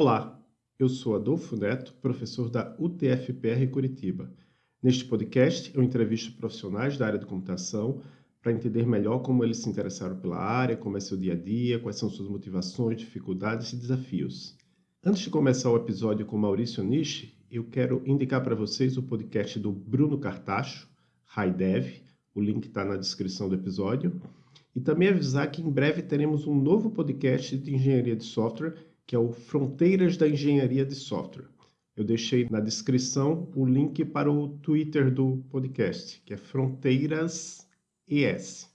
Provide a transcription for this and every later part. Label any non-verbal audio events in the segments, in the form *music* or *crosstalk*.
Olá, eu sou Adolfo Neto, professor da UTFPR Curitiba. Neste podcast, eu entrevisto profissionais da área de computação para entender melhor como eles se interessaram pela área, como é seu dia a dia, quais são suas motivações, dificuldades e desafios. Antes de começar o episódio com Maurício Nishi, eu quero indicar para vocês o podcast do Bruno Cartacho, HiDev, o link está na descrição do episódio, e também avisar que em breve teremos um novo podcast de engenharia de software, que é o Fronteiras da Engenharia de Software. Eu deixei na descrição o link para o Twitter do podcast, que é Fronteiras ES.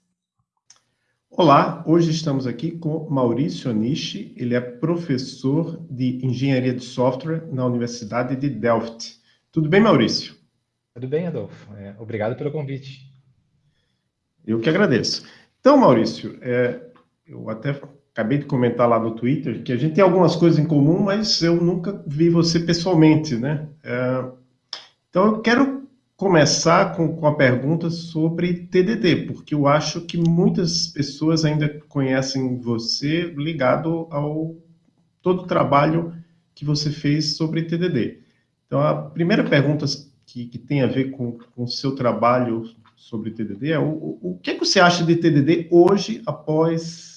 Olá, hoje estamos aqui com Maurício Nishi, ele é professor de Engenharia de Software na Universidade de Delft. Tudo bem, Maurício? Tudo bem, Adolfo. É, obrigado pelo convite. Eu que agradeço. Então, Maurício, é, eu até acabei de comentar lá no Twitter que a gente tem algumas coisas em comum, mas eu nunca vi você pessoalmente, né? É, então, eu quero começar com, com a pergunta sobre TDD, porque eu acho que muitas pessoas ainda conhecem você ligado ao todo o trabalho que você fez sobre TDD. Então, a primeira pergunta que, que tem a ver com o seu trabalho sobre TDD é o, o que, é que você acha de TDD hoje, após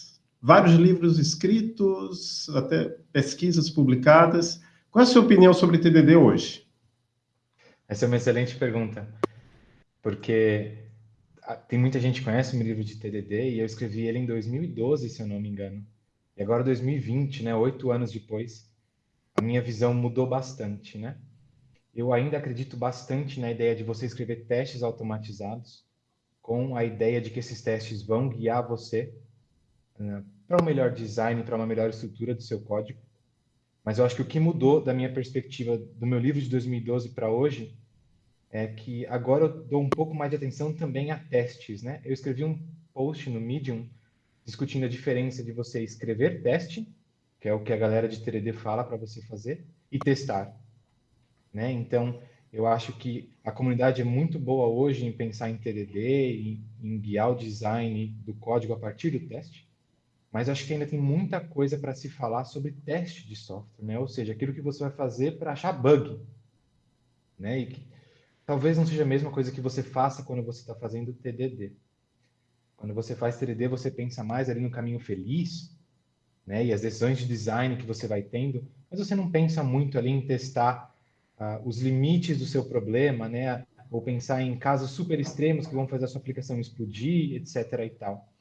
vários livros escritos, até pesquisas publicadas? Qual é a sua opinião sobre TDD hoje? Essa é uma excelente pergunta, porque tem muita gente que conhece o meu livro de TDD e eu escrevi ele em 2012, se eu não me engano. E agora 2020, né, oito anos depois, a minha visão mudou bastante, né? eu ainda acredito bastante na ideia de você escrever testes automatizados, com a ideia de que esses testes vão guiar você uh, para um melhor design, para uma melhor estrutura do seu código. Mas eu acho que o que mudou da minha perspectiva do meu livro de 2012 para hoje é que agora eu dou um pouco mais de atenção também a testes, né? Eu escrevi um post no Medium discutindo a diferença de você escrever teste, que é o que a galera de 3D fala para você fazer, e testar. Né? Então, eu acho que a comunidade é muito boa hoje em pensar em TDD, em, em guiar o design do código a partir do teste, mas acho que ainda tem muita coisa para se falar sobre teste de software, né? ou seja, aquilo que você vai fazer para achar bug. Né? E que, talvez não seja a mesma coisa que você faça quando você está fazendo TDD. Quando você faz TDD, você pensa mais ali no caminho feliz, né? E as decisões de design que você vai tendo, mas você não pensa muito ali em testar uh, os limites do seu problema, né? Ou pensar em casos super extremos que vão fazer a sua aplicação explodir, etc. e tal.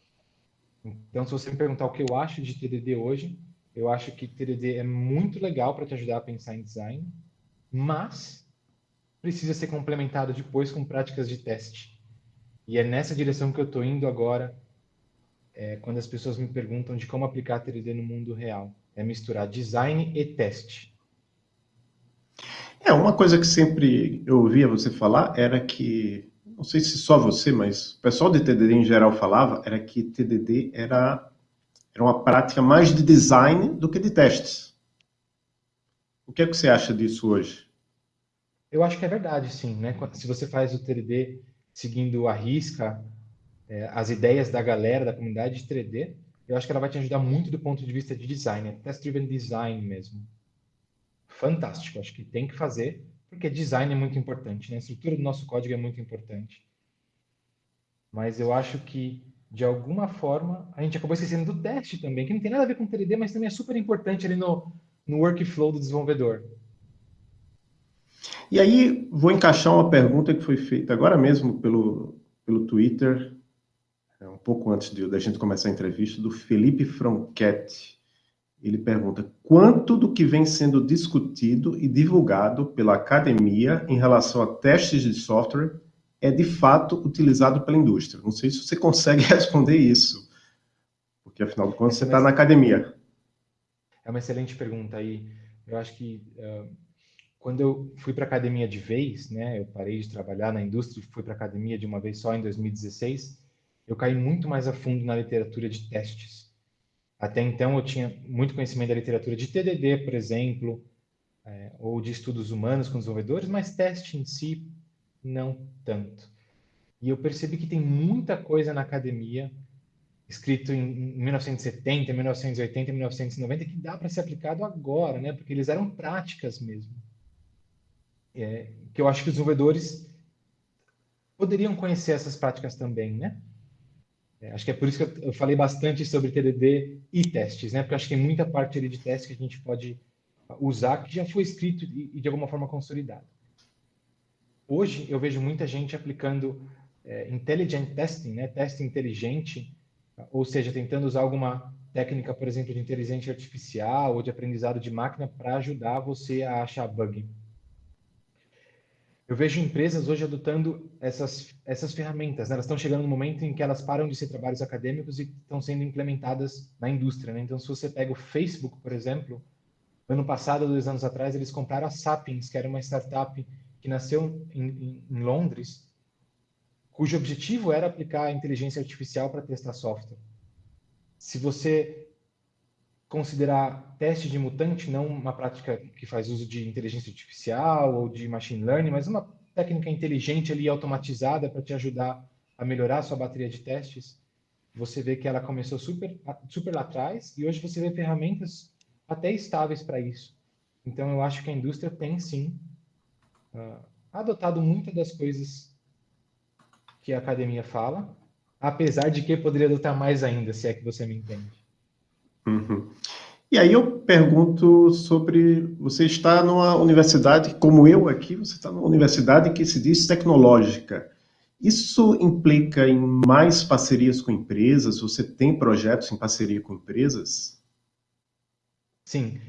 Então, se você me perguntar o que eu acho de TDD hoje, eu acho que TDD é muito legal para te ajudar a pensar em design, mas precisa ser complementado depois com práticas de teste. E é nessa direção que eu estou indo agora, é, quando as pessoas me perguntam de como aplicar TDD no mundo real. É misturar design e teste. É, uma coisa que sempre eu ouvia você falar era que, não sei se só você, mas o pessoal de TDD em geral falava, era que TDD era, era uma prática mais de design do que de testes. O que é que você acha disso hoje? Eu acho que é verdade, sim. Né? Se você faz o TDD seguindo a risca, é, as ideias da galera, da comunidade de 3D, eu acho que ela vai te ajudar muito do ponto de vista de design, é test-driven design mesmo fantástico. Acho que tem que fazer, porque design é muito importante, né? A estrutura do nosso código é muito importante. Mas eu acho que, de alguma forma, a gente acabou esquecendo do teste também, que não tem nada a ver com 3D, mas também é super importante ali no, no workflow do desenvolvedor. E aí, vou encaixar uma pergunta que foi feita agora mesmo pelo, pelo Twitter, é, um pouco antes de, da gente começar a entrevista, do Felipe Franchetti. Ele pergunta quanto do que vem sendo discutido e divulgado pela academia em relação a testes de software é de fato utilizado pela indústria. Não sei se você *laughs* consegue responder isso, porque afinal de contas você está na academia. É uma excelente pergunta aí. Eu acho que uh, quando eu fui para a academia de vez, né, eu parei de trabalhar na indústria e fui para a academia de uma vez só em 2016, eu caí muito mais a fundo na literatura de testes. Até então eu tinha muito conhecimento da literatura de TDD, por exemplo, é, ou de estudos humanos com desenvolvedores, mas teste em si não tanto. E eu percebi que tem muita coisa na academia escrito em 1970, 1980, 1990, que dá para ser aplicado agora, né? Porque eles eram práticas mesmo. É, que eu acho que os desenvolvedores poderiam conhecer essas práticas também, né? É, acho que é por isso que eu, falei bastante sobre TDD e testes, né? Porque acho que tem muita parte ali de testes que a gente pode usar que já foi escrito e, e de alguma forma consolidado. Hoje eu vejo muita gente aplicando é, intelligent testing, né? Teste inteligente, ou seja, tentando usar alguma técnica, por exemplo, de inteligência artificial ou de aprendizado de máquina para ajudar você a achar bug. Eu vejo empresas hoje adotando essas, essas ferramentas. Né? Elas estão chegando no momento em que elas param de ser trabalhos acadêmicos e estão sendo implementadas na indústria. Né? Então, se você pega o Facebook, por exemplo, ano passado, dois anos atrás, eles compraram a Sapiens, que era uma startup que nasceu em, em, em Londres, cujo objetivo era aplicar a inteligência artificial para testar software. Se você considerar teste de mutante não uma prática que faz uso de inteligência artificial ou de machine learning, mas uma técnica inteligente ali automatizada para te ajudar a melhorar a sua bateria de testes, você vê que ela começou super super lá atrás e hoje você vê ferramentas até estáveis para isso. Então eu acho que a indústria tem sim uh, adotado muitas das coisas que a academia fala, apesar de que poderia adotar mais ainda, se é que você me entende. Uhum. E aí eu pergunto sobre, você está numa universidade, como eu aqui, você está numa universidade que se diz tecnológica. Isso implica em mais parcerias com empresas? Você tem projetos em parceria com empresas? Sim.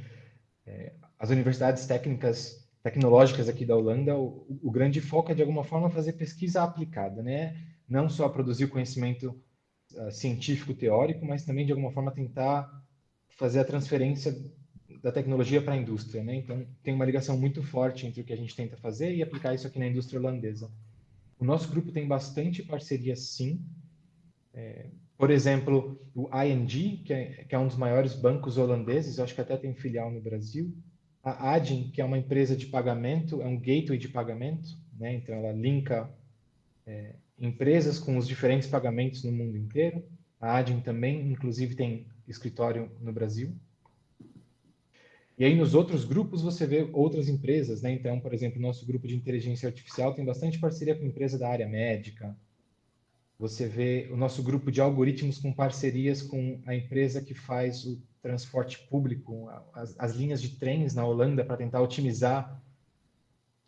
É, as universidades técnicas, tecnológicas aqui da Holanda, o, o, grande foco é, de alguma forma, fazer pesquisa aplicada, né? Não só produzir conhecimento uh, científico teórico, mas também, de alguma forma, tentar fazer a transferência da tecnologia para a indústria, né? Então tem uma ligação muito forte entre o que a gente tenta fazer e aplicar isso aqui na indústria holandesa. O nosso grupo tem bastante parceria, sim. É, por exemplo, o ING, que é, que é, um dos maiores bancos holandeses, eu acho que até tem filial no Brasil. A Adyen, que é uma empresa de pagamento, é um gateway de pagamento, né? Então ela linka é, empresas com os diferentes pagamentos no mundo inteiro. A Adyen também, inclusive, tem escritório no Brasil. E aí nos outros grupos você vê outras empresas, né? Então, por exemplo, nosso grupo de inteligência artificial tem bastante parceria com empresa da área médica. Você vê o nosso grupo de algoritmos com parcerias com a empresa que faz o transporte público, as, as linhas de trens na Holanda para tentar otimizar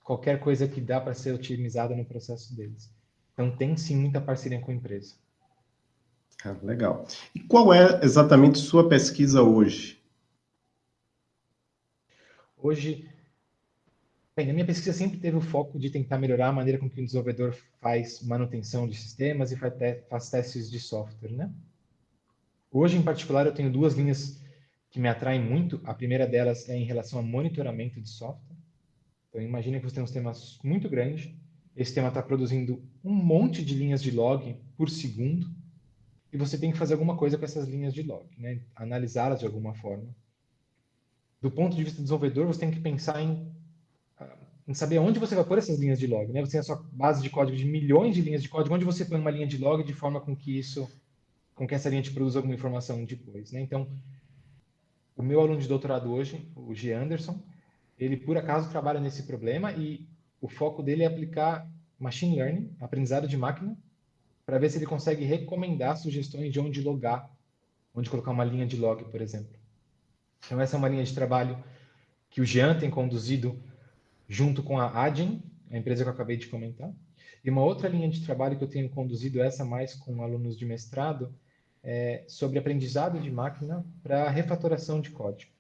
qualquer coisa que dá para ser otimizada no processo deles. Então tem sim muita parceria com a empresa. Ah, legal. E qual é exatamente sua pesquisa hoje? Hoje, bem, a minha pesquisa sempre teve o foco de tentar melhorar a maneira com que o desenvolvedor faz manutenção de sistemas e faz, te faz testes de software, né? Hoje, em particular, eu tenho duas linhas que me atraem muito. A primeira delas é em relação a monitoramento de software. Então, imagine que você tem um sistema muito grande. Esse sistema está produzindo um monte de linhas de log por segundo e você tem que fazer alguma coisa com essas linhas de log, né? analisá-las de alguma forma. Do ponto de vista do desenvolvedor, você tem que pensar em, ah, em saber onde você vai pôr essas linhas de log. Né? Você tem a sua base de código de milhões de linhas de código, onde você põe uma linha de log de forma com que isso, com que essa linha te produza alguma informação depois. Né? Então, o meu aluno de doutorado hoje, o G. Anderson, ele por acaso trabalha nesse problema e o foco dele é aplicar machine learning, aprendizado de máquina, para ver se ele consegue recomendar sugestões de onde logar, onde colocar uma linha de log, por exemplo. Então, essa é uma linha de trabalho que o Jean tem conduzido junto com a Adyen, a empresa que eu acabei de comentar. E uma outra linha de trabalho que eu tenho conduzido, essa mais com alunos de mestrado, é sobre aprendizado de máquina para refatoração de código.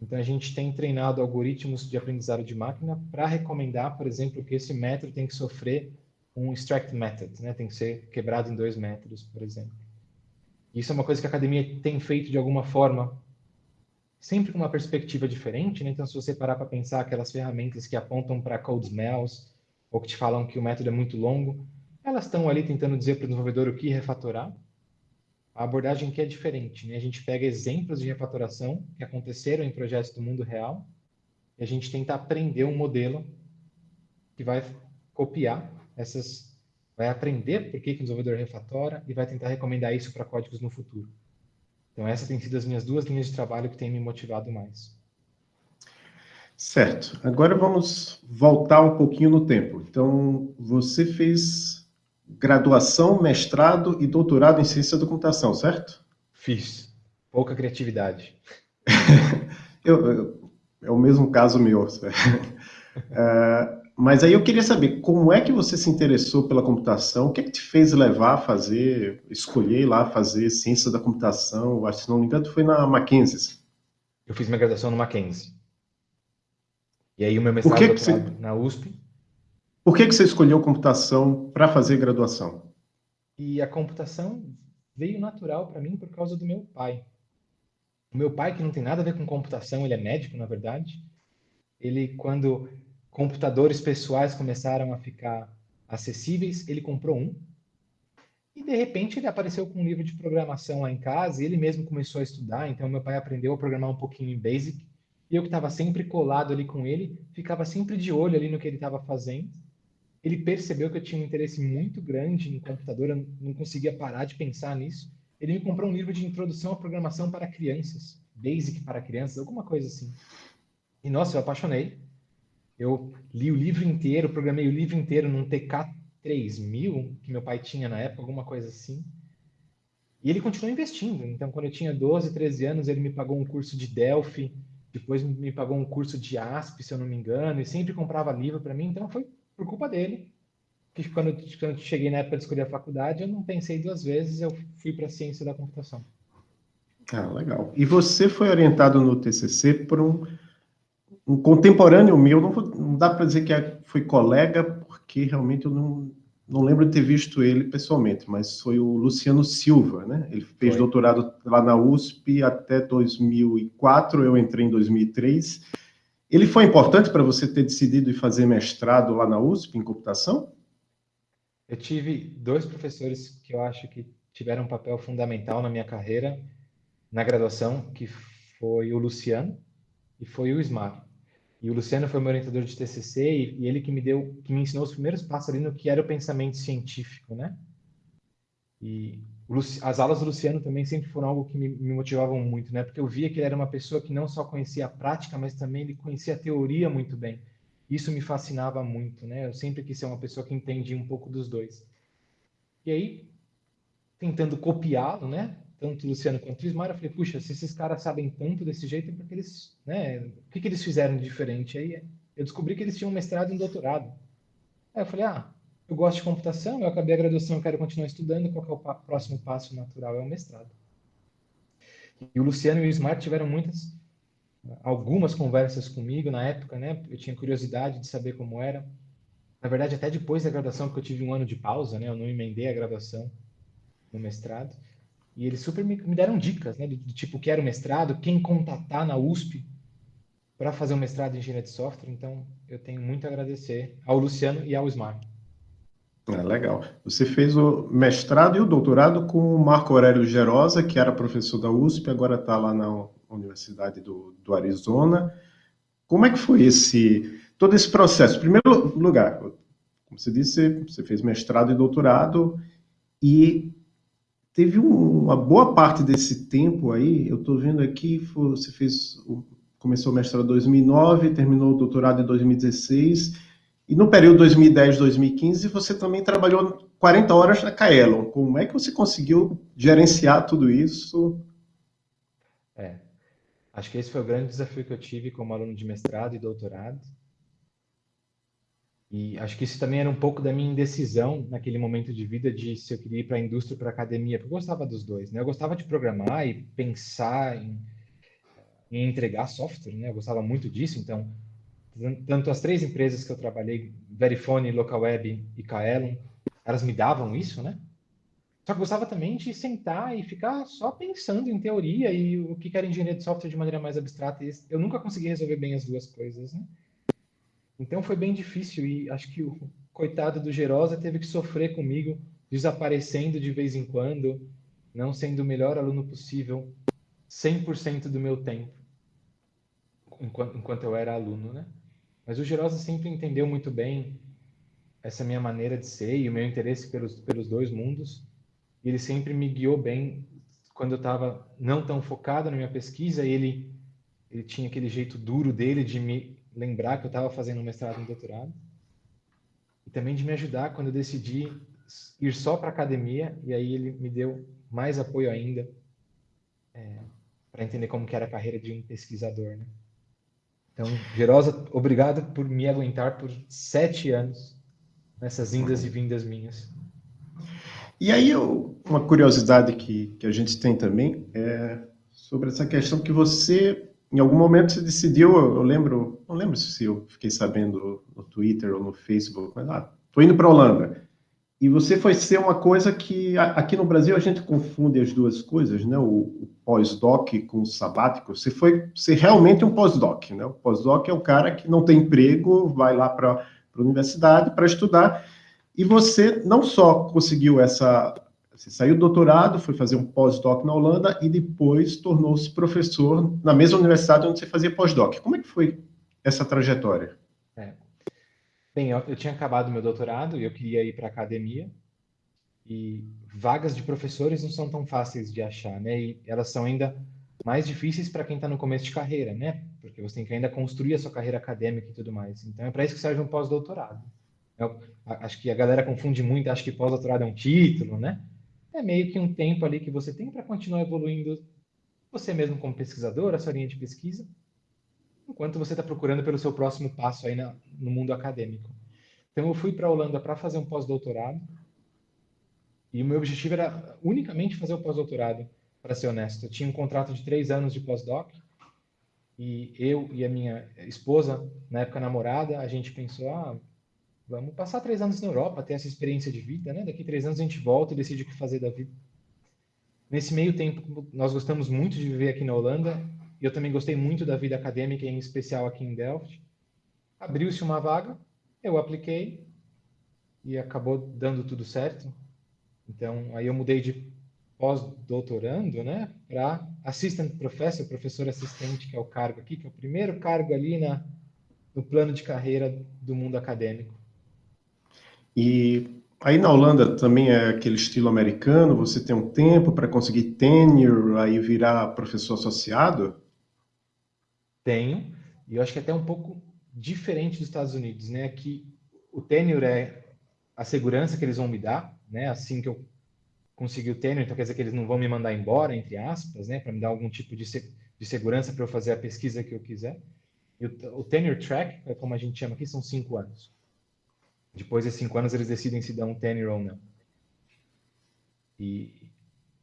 Então, a gente tem treinado algoritmos de aprendizado de máquina para recomendar, por exemplo, que esse método tem que sofrer um extract method, né? Tem que ser quebrado em dois métodos, por exemplo. Isso é uma coisa que a academia tem feito de alguma forma, sempre com uma perspectiva diferente, né? Então, se você parar para pensar aquelas ferramentas que apontam para code smells, ou que te falam que o método é muito longo, elas estão ali tentando dizer para o desenvolvedor o que refatorar. A abordagem aqui é diferente, né? A gente pega exemplos de refatoração que aconteceram em projetos do mundo real e a gente tenta aprender um modelo que vai copiar essas vai aprender por que, que o desenvolvedor refatora e vai tentar recomendar isso para códigos no futuro. Então, essas têm sido as minhas duas linhas de trabalho que têm me motivado mais. Certo. Agora vamos voltar um pouquinho no tempo. Então, você fez graduação, mestrado e doutorado em ciência da computação, certo? Fiz. Pouca criatividade. *laughs* eu, eu, é o mesmo caso meu. uh, *laughs* mas aí eu queria saber, como é que você se interessou pela computação? O que é que te fez levar a fazer, escolher lá fazer ciência da computação? Acho que, se não me engano, foi na Mackenzie. Eu fiz minha graduação no Mackenzie. E aí o meu mestrado que que você... na USP. Por que, que você escolheu computação para fazer graduação? E a computação veio natural para mim por causa do meu pai. O meu pai, que não tem nada a ver com computação, ele é médico, na verdade, ele, quando computadores pessoais começaram a ficar acessíveis, ele comprou um. E, de repente, ele apareceu com um livro de programação lá em casa e ele mesmo começou a estudar. Então, meu pai aprendeu a programar um pouquinho em Basic e eu que estava sempre colado ali com ele, ficava sempre de olho ali no que ele estava fazendo. Ele percebeu que eu tinha um interesse muito grande em computador, eu não conseguia parar de pensar nisso. Ele me comprou um livro de introdução à programação para crianças, Basic para crianças, alguma coisa assim. E nossa, eu apaixonei. Eu li o livro inteiro, programei o livro inteiro num TK 3000 que meu pai tinha na época, alguma coisa assim. E ele continuou investindo. Então, quando eu tinha 12, 13 anos, ele me pagou um curso de Delphi, depois me pagou um curso de ASP, se eu não me engano, e sempre comprava livro para mim, então foi por culpa dele. Que quando, quando cheguei na época de escolher a faculdade, eu não pensei duas vezes, eu fui para a ciência da computação. Ah, legal. E você foi orientado no TCC por um, um contemporâneo meu, não, não dá para dizer que é, foi colega, porque realmente eu não, não lembro de ter visto ele pessoalmente, mas foi o Luciano Silva, né? Ele fez foi. doutorado lá na USP até 2004, eu entrei em 2003. Ele foi importante para você ter decidido ir fazer mestrado lá na USP em computação? Eu tive dois professores que eu acho que tiveram um papel fundamental na minha carreira na graduação, que foi o Luciano e foi o Ismar. E o Luciano foi meu orientador de TCC e, e, ele que me deu, que me ensinou os primeiros passos ali no que era o pensamento científico, né? E as aulas do Luciano também sempre foram algo que me, me, motivavam muito, né? Porque eu via que ele era uma pessoa que não só conhecia a prática, mas também ele conhecia a teoria muito bem. Isso me fascinava muito, né? Eu sempre quis ser uma pessoa que entendia um pouco dos dois. E aí, tentando copiá-lo, né? Tanto o Luciano quanto o Ismar, eu falei, puxa, se esses caras sabem tanto desse jeito, é porque eles, né, o que, que eles fizeram de diferente? Aí eu descobri que eles tinham mestrado e doutorado. Aí eu falei, ah, eu gosto de computação, eu acabei a graduação, eu quero continuar estudando, qual é o próximo passo natural? É o mestrado. E o Luciano e o Ismar tiveram muitas, algumas conversas comigo na época, né, eu tinha curiosidade de saber como era. Na verdade, até depois da graduação, porque eu tive um ano de pausa, né, eu não emendei a graduação no mestrado. E eles super me, me deram dicas, né? Do, do tipo, quero mestrado, quem contatar na USP para fazer um mestrado em engenharia de software. Então, eu tenho muito a agradecer ao Luciano e ao Smart. É, legal. Você fez o mestrado e o doutorado com o Marco Aurélio Gerosa, que era professor da USP, agora está lá na Universidade do, do Arizona. Como é que foi esse todo esse processo? Em primeiro lugar, como você disse, você fez mestrado e doutorado, e teve um, uma boa parte desse tempo aí, eu estou vendo aqui, você fez, começou o mestrado em 2009, terminou o doutorado em 2016, e no período 2010-2015 você também trabalhou 40 horas na Kaelon. Como é que você conseguiu gerenciar tudo isso? É, acho que esse foi o grande desafio que eu tive como aluno de mestrado e doutorado. E acho que isso também era um pouco da minha indecisão naquele momento de vida de se eu queria ir para a indústria ou para a academia, porque eu gostava dos dois, né? Eu gostava de programar e pensar em, em entregar software, né? Eu gostava muito disso, então tanto as três empresas que eu trabalhei, Verifone, Localweb e Kaelon, elas me davam isso, né? Só que gostava também de sentar e ficar só pensando em teoria e o que era engenharia de software de maneira mais abstrata. Eu nunca consegui resolver bem as duas coisas, né? Então foi bem difícil e acho que o coitado do Gerosa teve que sofrer comigo, desaparecendo de vez em quando, não sendo o melhor aluno possível 100% do meu tempo, enquanto, enquanto eu era aluno, né? Mas o Gerosa sempre entendeu muito bem essa minha maneira de ser e o meu interesse pelos, pelos dois mundos. E ele sempre me guiou bem quando eu estava não tão focado na minha pesquisa. Ele, ele tinha aquele jeito duro dele de me lembrar que eu estava fazendo um mestrado e um doutorado. E também de me ajudar quando eu decidi ir só para academia. E aí ele me deu mais apoio ainda é, para entender como que era a carreira de um pesquisador, né? Então, Gerosa, obrigado por me aguentar por sete anos nessas indas e vindas minhas. E aí, eu, uma curiosidade que, que a gente tem também é sobre essa questão que você, em algum momento, você decidiu, eu, eu lembro, não lembro se eu fiquei sabendo no Twitter ou no Facebook, mas ah, tô indo para Holanda. E você foi ser uma coisa que aqui no Brasil a gente confunde as duas coisas, né? O, o pós-doc com o sabático. Você foi ser realmente um pós-doc, né? O pós-doc é o cara que não tem emprego, vai lá para a universidade para estudar. E você não só conseguiu essa. Você saiu do doutorado, foi fazer um pós-doc na Holanda e depois tornou-se professor na mesma universidade onde você fazia pós-doc. Como é que foi essa trajetória? É. Bem, eu, eu tinha acabado meu doutorado e eu queria ir para a academia. E vagas de professores não são tão fáceis de achar, né? E elas são ainda mais difíceis para quem está no começo de carreira, né? Porque você tem que ainda construir a sua carreira acadêmica e tudo mais. Então é para isso que serve um pós-doutorado. Eu, acho que a galera confunde muito, acha que pós-doutorado é um título, né? É meio que um tempo ali que você tem para continuar evoluindo você mesmo como pesquisador, a sua linha de pesquisa, enquanto você está procurando pelo seu próximo passo aí na, no mundo acadêmico. Então eu fui para a Holanda para fazer um pós-doutorado e o meu objetivo era unicamente fazer o pós-doutorado, para ser honesto. Eu tinha um contrato de três anos de pós-doc e eu e a minha esposa, na época namorada, a gente pensou, ah, vamos passar três anos na Europa, ter essa experiência de vida, né? Daqui três anos a gente volta e decide o que fazer da vida. Nesse meio tempo, nós gostamos muito de viver aqui na Holanda e eu também gostei muito da vida acadêmica, em especial aqui em Delft. Abriu-se uma vaga, eu apliquei e acabou dando tudo certo. Então, aí eu mudei de pós-doutorando, né, para assistant professor, professor assistente, que é o cargo aqui, que é o primeiro cargo ali na, no plano de carreira do mundo acadêmico. E aí na Holanda também é aquele estilo americano, você tem um tempo para conseguir tenure, aí virar professor associado? Tenho, e eu acho que é até um pouco diferente dos Estados Unidos, né, que o tenure é a segurança que eles vão me dar, né, assim que eu conseguir o tenure, então quer dizer que eles não vão me mandar embora, entre aspas, né, para me dar algum tipo de, se, de segurança para eu fazer a pesquisa que eu quiser. E o, o tenure track, é como a gente chama aqui, são cinco anos. Depois desses cinco anos, eles decidem se dão um tenure ou não. E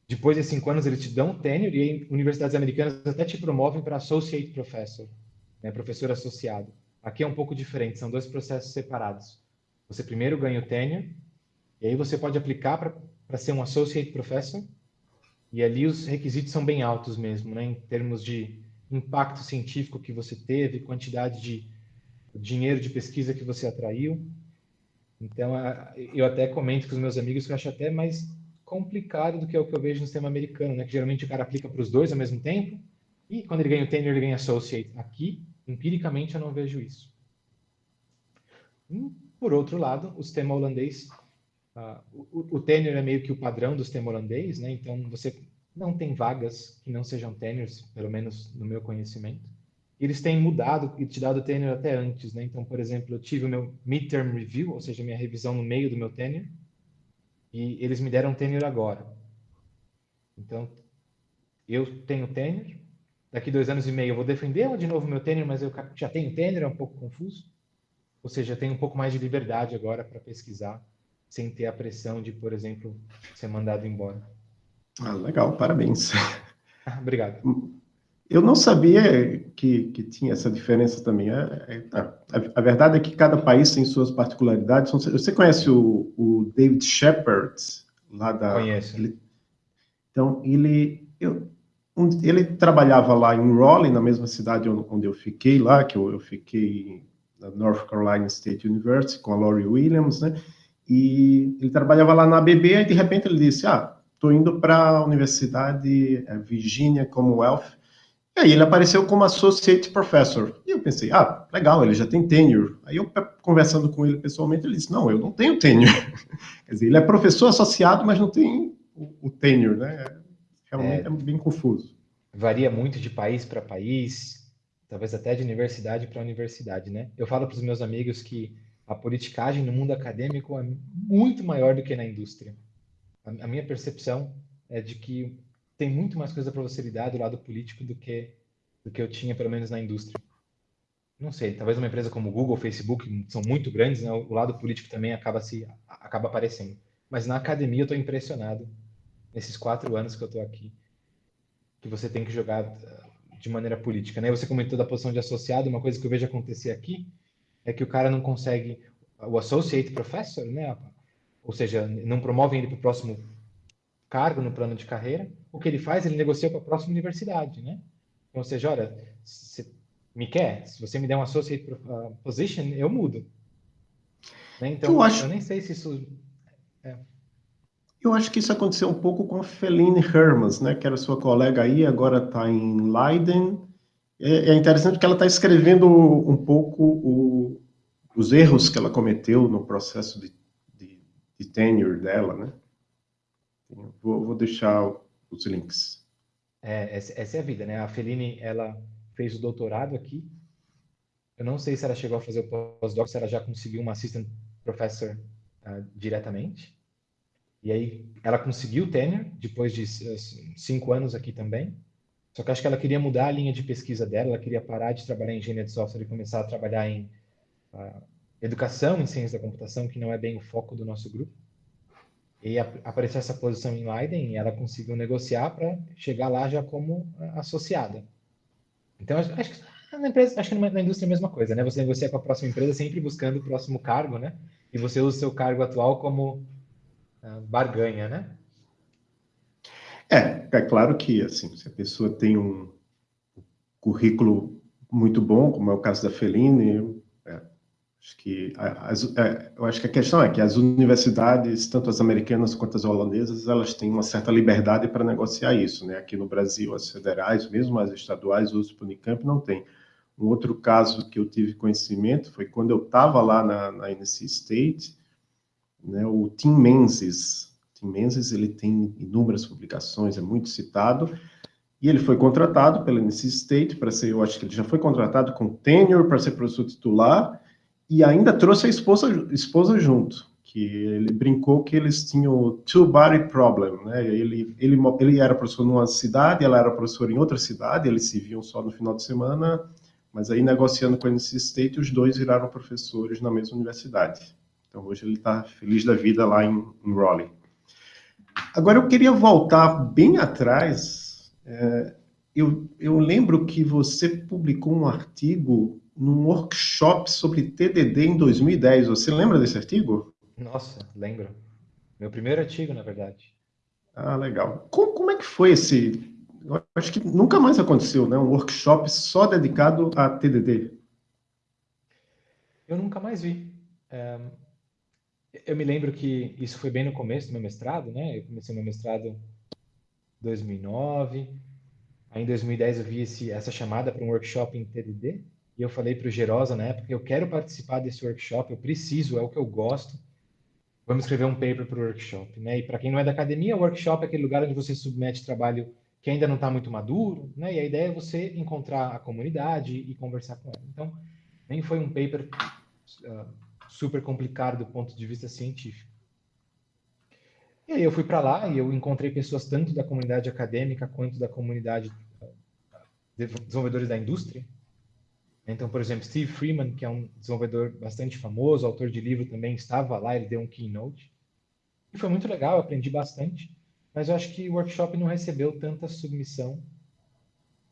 depois desses cinco anos, eles te dão um tenure e universidades americanas até te promovem para associate professor, né, professor associado. Aqui é um pouco diferente, são dois processos separados. Você primeiro ganha o tenure, e aí você pode aplicar para ser um associate professor, e ali os requisitos são bem altos mesmo, né, em termos de impacto científico que você teve, quantidade de dinheiro de pesquisa que você atraiu. Então, eu até comento com os meus amigos que eu acho até mais complicado do que é o que eu vejo no sistema americano, né? Que geralmente o cara aplica para os dois ao mesmo tempo e quando ele ganha o tenure, ele ganha associate. Aqui, empiricamente, eu não vejo isso. Por outro lado, o sistema holandês, uh, o, o tenure é meio que o padrão do sistema holandês, né? Então, você não tem vagas que não sejam tenures, pelo menos no meu conhecimento eles têm mudado e te dado tenure até antes, né? Então, por exemplo, eu tive o meu midterm review, ou seja, minha revisão no meio do meu tenure, e eles me deram tenure agora. Então, eu tenho tenure, daqui dois anos e meio eu vou defender de novo meu tenure, mas eu já tenho tenure, é um pouco confuso. Ou seja, eu tenho um pouco mais de liberdade agora para pesquisar, sem ter a pressão de, por exemplo, ser mandado embora. Ah, legal, parabéns. *laughs* Obrigado. Eu não sabia que, que tinha essa diferença também. É, é, a, a, verdade é que cada país tem suas particularidades. Você conhece o, o David Shepard, lá da... Conheço. Ele, então, ele, eu, um, ele trabalhava lá em Raleigh, na mesma cidade onde eu fiquei lá, que eu, eu fiquei na North Carolina State University, com a Laurie Williams, né? E ele trabalhava lá na ABB, e de repente ele disse, ah, estou indo para a Universidade é, Virginia Commonwealth, aí ele apareceu como Associate Professor. E eu pensei, ah, legal, ele já tem tenure. Aí eu, conversando com ele pessoalmente, ele disse, não, eu não tenho tenure. *laughs* Quer dizer, ele é professor associado, mas não tem o, o tenure, né? Realmente é, é bem confuso. Varia muito de país para país, talvez até de universidade para universidade, né? Eu falo para os meus amigos que a politicagem no mundo acadêmico é muito maior do que na indústria. A, a minha percepção é de que tem muito mais coisa para você lidar do lado político do que do que eu tinha pelo menos na indústria. Não sei, talvez uma empresa como Google, Facebook são muito grandes, né? o lado político também acaba se acaba aparecendo. Mas na academia eu estou impressionado nesses quatro anos que eu estou aqui, que você tem que jogar uh, de maneira política. Né? Você comentou da posição de associado, uma coisa que eu vejo acontecer aqui é que o cara não consegue, o associate professor, né? ou seja, não promovem ele para o próximo cargo no plano de carreira, o que ele faz, ele negocia para a próxima universidade, né? Então, ou seja, olha, se me quer, se você me der um associate uh, position, eu mudo. Né? Então, eu, acho... eu nem sei se isso... É. Eu acho que isso aconteceu um pouco com a Feline Hermans, né, que era sua colega aí, agora está em Leiden. É, é, interessante que ela está escrevendo um pouco o, os erros que ela cometeu no processo de, de, de tenure dela, né? Vou, vou deixar os links. É, essa, é a vida, né? A Feline, ela fez o doutorado aqui. Eu não sei se ela chegou a fazer o pós-doc, se ela já conseguiu uma assistant professor uh, diretamente. E aí ela conseguiu tenure depois de cinco anos aqui também. Só que acho que ela queria mudar a linha de pesquisa dela, ela queria parar de trabalhar em engenharia de software e começar a trabalhar em uh, educação em ciência da computação, que não é bem o foco do nosso grupo. E apareceu essa posição em Leiden e ela conseguiu negociar para chegar lá já como associada. Então, acho, que na empresa, acho que na indústria é a mesma coisa, né? Você negocia com a próxima empresa sempre buscando o próximo cargo, né? E você usa o seu cargo atual como uh, barganha, né? É, é claro que, assim, se a pessoa tem um currículo muito bom, como é o caso da Feline, Acho que, as, é, eu acho que a questão é que as universidades, tanto as americanas quanto as holandesas, elas têm uma certa liberdade para negociar isso. Né? Aqui no Brasil, as federais, mesmo as estaduais, o USP Unicamp não tem. Um outro caso que eu tive conhecimento foi quando eu estava lá na, na NC State, né, o Tim Menzies. Tim Menzies ele tem inúmeras publicações, é muito citado, e ele foi contratado pela NC State para ser, eu acho que ele já foi contratado com tenure para ser professor titular, e ainda trouxe a esposa, esposa junto, que ele brincou que eles tinham two-body problem, né? Ele, ele, ele era professor numa cidade, ela era professora em outra cidade, eles se viam só no final de semana, mas aí negociando com a NC State, os dois viraram professores na mesma universidade. Então hoje ele está feliz da vida lá em, em Raleigh. Agora eu queria voltar bem atrás. É, eu, eu lembro que você publicou um artigo num workshop sobre TDD em 2010. Você lembra desse artigo? Nossa, lembro. Meu primeiro artigo, na verdade. Ah, legal. Como, como é que foi esse... Eu acho que nunca mais aconteceu, né? Um workshop só dedicado a TDD. Eu nunca mais vi. Eu me lembro que isso foi bem no começo do meu mestrado, né? Eu comecei meu mestrado em 2009. Aí em 2010 eu vi esse, essa chamada para um workshop em TDD. E eu falei para o Gerosa na época, eu quero participar desse workshop, eu preciso, é o que eu gosto. Vamos escrever um paper para o workshop, né? E para quem não é da academia, o workshop é aquele lugar onde você submete trabalho que ainda não está muito maduro, né? E a ideia é você encontrar a comunidade e conversar com ela. Então, nem foi um paper uh, super complicado do ponto de vista científico. E aí eu fui para lá e eu encontrei pessoas tanto da comunidade acadêmica quanto da comunidade de desenvolvedores da indústria, então, por exemplo, Steve Freeman, que é um desenvolvedor bastante famoso, autor de livro também, estava lá, ele deu um keynote. E foi muito legal, aprendi bastante, mas eu acho que o workshop não recebeu tanta submissão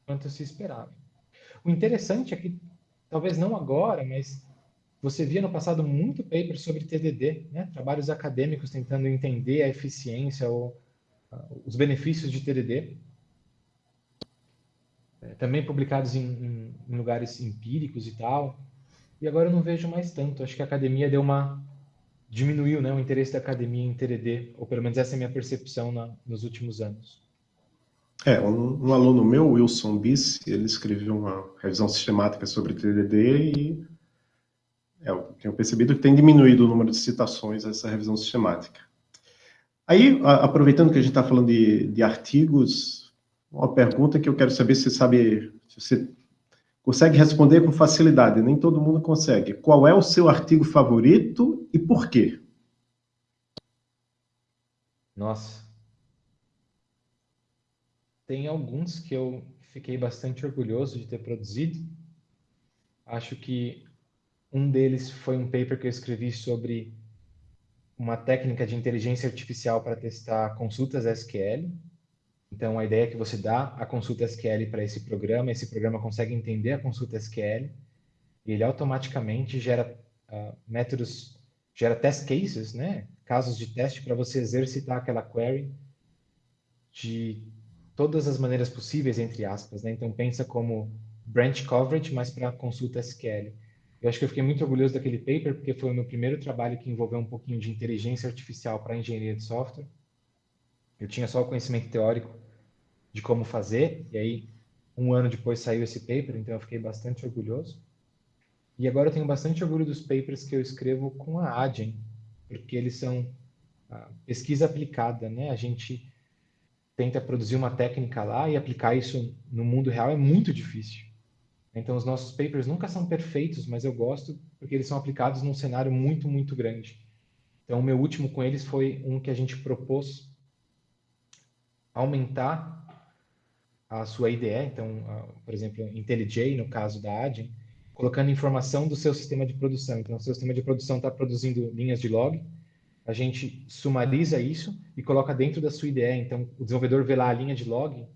quanto se esperava. O interessante é que, talvez não agora, mas você via no passado muito paper sobre TDD, né? trabalhos acadêmicos tentando entender a eficiência ou uh, os benefícios de TDD também publicados em, em, em, lugares empíricos e tal. E agora eu não vejo mais tanto. Acho que a academia deu uma diminuiu, né, o interesse da academia em TDD, ou pelo menos essa é a minha percepção na, nos últimos anos. É, um, um aluno meu, Wilson Biss, ele escreveu uma revisão sistemática sobre TDD e é, eu tenho percebido que tem diminuído o número de citações a essa revisão sistemática. Aí, a, aproveitando que a gente está falando de, de artigos, uma pergunta que eu quero saber se você sabe, se você consegue responder com facilidade, nem todo mundo consegue. Qual é o seu artigo favorito e por quê? Nossa. Tem alguns que eu fiquei bastante orgulhoso de ter produzido. Acho que um deles foi um paper que eu escrevi sobre uma técnica de inteligência artificial para testar consultas SQL. Então, a ideia é que você dá a consulta SQL para esse programa, esse programa consegue entender a consulta SQL e ele automaticamente gera uh, métodos, gera test cases, né? casos de teste para você exercitar aquela query de todas as maneiras possíveis, entre aspas. Né? Então, pensa como branch coverage, mas para consulta SQL. Eu acho que eu fiquei muito orgulhoso daquele paper, porque foi o meu primeiro trabalho que envolveu um pouquinho de inteligência artificial para engenharia de software. Eu tinha só o conhecimento teórico de como fazer, e aí, um ano depois saiu esse paper, então eu fiquei bastante orgulhoso. E agora eu tenho bastante orgulho dos papers que eu escrevo com a Adyen, porque eles são pesquisa aplicada, né? A gente tenta produzir uma técnica lá e aplicar isso no mundo real é muito difícil. Então, os nossos papers nunca são perfeitos, mas eu gosto porque eles são aplicados num cenário muito, muito grande. Então, o meu último com eles foi um que a gente propôs aumentar a sua IDE, então, por exemplo, IntelliJ, no caso da Adyen, colocando informação do seu sistema de produção. Então, o seu sistema de produção está produzindo linhas de log, a gente sumariza isso e coloca dentro da sua IDE. Então, o desenvolvedor vê lá a linha de log,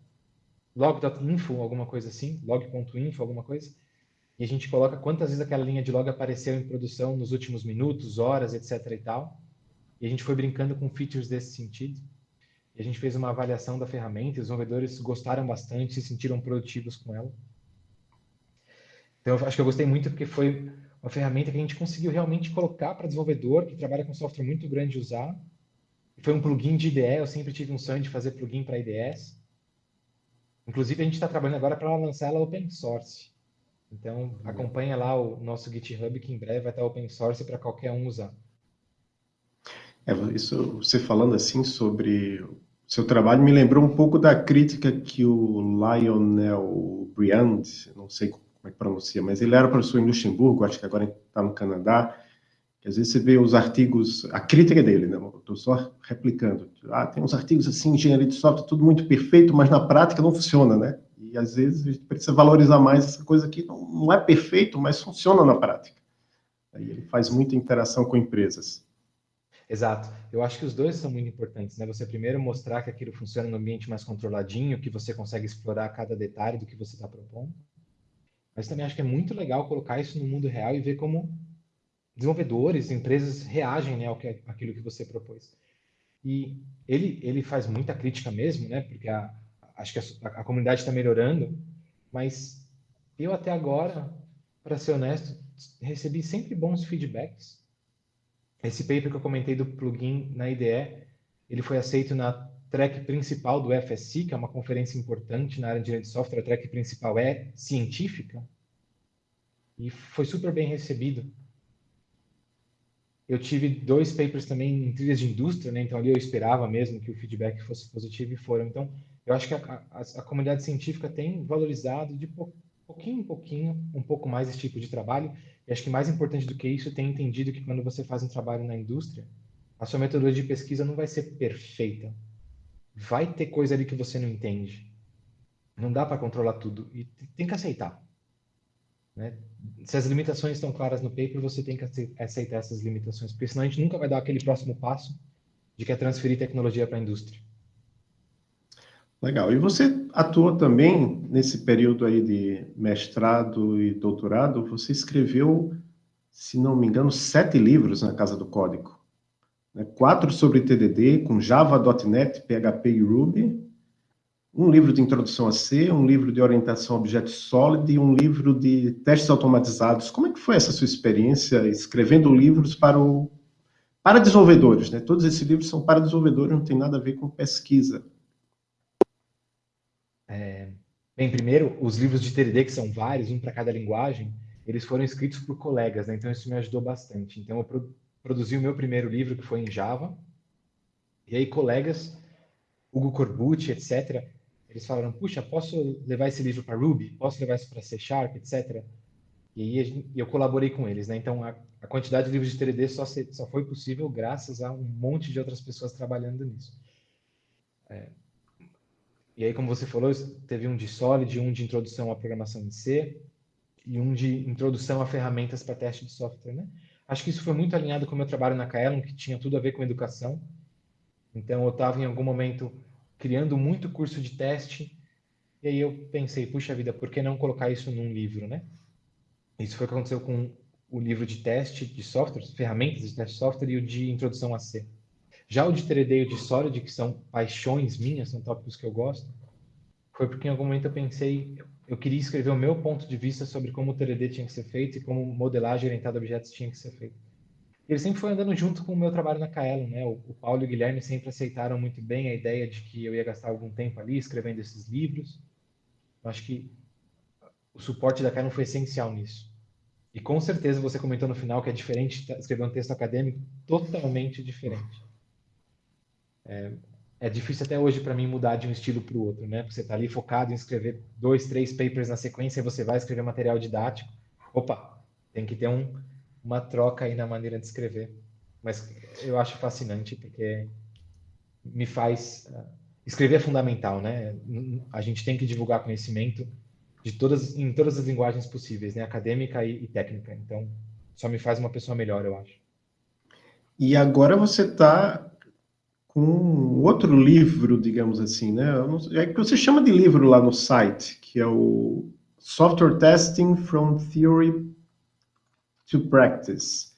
log.info, alguma coisa assim, log.info, alguma coisa, e a gente coloca quantas vezes aquela linha de log apareceu em produção nos últimos minutos, horas, etc e tal. E a gente foi brincando com features desse sentido. E a gente fez uma avaliação da ferramenta, os desenvolvedores gostaram bastante, se sentiram produtivos com ela. Então, eu acho que eu gostei muito porque foi uma ferramenta que a gente conseguiu realmente colocar para desenvolvedor que trabalha com software muito grande usar. Foi um plugin de IDE, eu sempre tive um sonho de fazer plugin para IDEs. Inclusive, a gente está trabalhando agora para lançar ela open source. Então, uhum. acompanha lá o nosso GitHub, que em breve vai estar open source para qualquer um usar. É, isso, você falando assim sobre seu trabalho, me lembrou um pouco da crítica que o Lionel Briand, não sei como é que pronuncia, mas ele era professor em Luxemburgo, acho que agora está no Canadá, que às vezes você vê os artigos, a crítica dele, né? Estou só replicando. Ah, tem uns artigos assim, engenharia de software, tudo muito perfeito, mas na prática não funciona, né? E às vezes a gente precisa valorizar mais essa coisa que não, não é perfeito, mas funciona na prática. Aí ele faz muita interação com empresas. Exato. Eu acho que os dois são muito importantes, né? Você primeiro mostrar que aquilo funciona no ambiente mais controladinho, que você consegue explorar cada detalhe do que você está propondo. Mas também acho que é muito legal colocar isso no mundo real e ver como desenvolvedores, empresas reagem né, ao que, aquilo que você propôs. E ele, ele faz muita crítica mesmo, né? Porque a, acho que a, a comunidade está melhorando, mas eu até agora, para ser honesto, recebi sempre bons feedbacks. Esse paper que eu comentei do plugin na IDE, ele foi aceito na track principal do FSC, que é uma conferência importante na área de engenharia de software. A track principal é científica e foi super bem recebido. Eu tive dois papers também em trilhas de indústria, né? então ali eu esperava mesmo que o feedback fosse positivo e foram. Então, eu acho que a, a, a comunidade científica tem valorizado de pouquinho em pouquinho um pouco mais esse tipo de trabalho. E acho que mais importante do que isso, tem entendido que quando você faz um trabalho na indústria, a sua metodologia de pesquisa não vai ser perfeita vai ter coisa ali que você não entende. Não dá para controlar tudo e tem que aceitar. Né? Se as limitações estão claras no paper, você tem que aceitar essas limitações, porque senão a gente nunca vai dar aquele próximo passo de que é transferir tecnologia para a indústria. Legal. E você atua também nesse período aí de mestrado e doutorado, você escreveu, se não me engano, sete livros na Casa do Código né, quatro sobre TDD, com Java, .NET, PHP e Ruby, um livro de introdução a C, um livro de orientação a Object Solid e um livro de testes automatizados. Como é que foi essa sua experiência escrevendo livros para, o, para desenvolvedores? Né? Todos esses livros são para desenvolvedores, não tem nada a ver com pesquisa. É... Bem, primeiro, os livros de TDD, que são vários, um para cada linguagem, eles foram escritos por colegas, né? então isso me ajudou bastante. Então, eu pro... produzi o meu primeiro livro, que foi em Java, e aí colegas, Hugo Corbucci, etc., eles falaram, puxa, posso levar esse livro para Ruby? Posso levar isso para C Sharp, etc.? E aí eu colaborei com eles, né? Então, a, a quantidade de livros de 3D só, se, só foi possível graças a um monte de outras pessoas trabalhando nisso. É. E aí, como você falou, teve um de Solid, um de introdução à programação em C e um de introdução a ferramentas para teste de software, né? Acho que isso foi muito alinhado com o meu trabalho na Kaelon, que tinha tudo a ver com educação. Então, eu estava em algum momento criando muito curso de teste, e aí eu pensei, puxa vida, por que não colocar isso num livro, né? Isso foi o que aconteceu com o livro de teste de software, ferramentas de teste de software e o de introdução a C. Já o de 3D e o de Solid, que são paixões minhas, são tópicos que eu gosto, foi porque em algum momento eu pensei, eu queria escrever o meu ponto de vista sobre como o 3D tinha que ser feito e como modelagem orientada a objetos tinha que ser feito. Ele sempre foi andando junto com o meu trabalho na Kaelon, né? O, o Paulo e o Guilherme sempre aceitaram muito bem a ideia de que eu ia gastar algum tempo ali escrevendo esses livros. Eu acho que o suporte da Kaelon foi essencial nisso. E com certeza você comentou no final que é diferente escrever um texto acadêmico, totalmente diferente. É, é difícil até hoje para mim mudar de um estilo para o outro, né? Você está ali focado em escrever dois, três papers na sequência você vai escrever material didático. Opa, tem que ter um, uma troca aí na maneira de escrever. Mas eu acho fascinante porque me faz uh, escrever é fundamental, né? A gente tem que divulgar conhecimento de todas em todas as linguagens possíveis, né? Acadêmica e, e técnica. Então, só me faz uma pessoa melhor, eu acho. E agora você está com outro livro, digamos assim, né? É que você chama de livro lá no site, que é o Software Testing from Theory to Practice.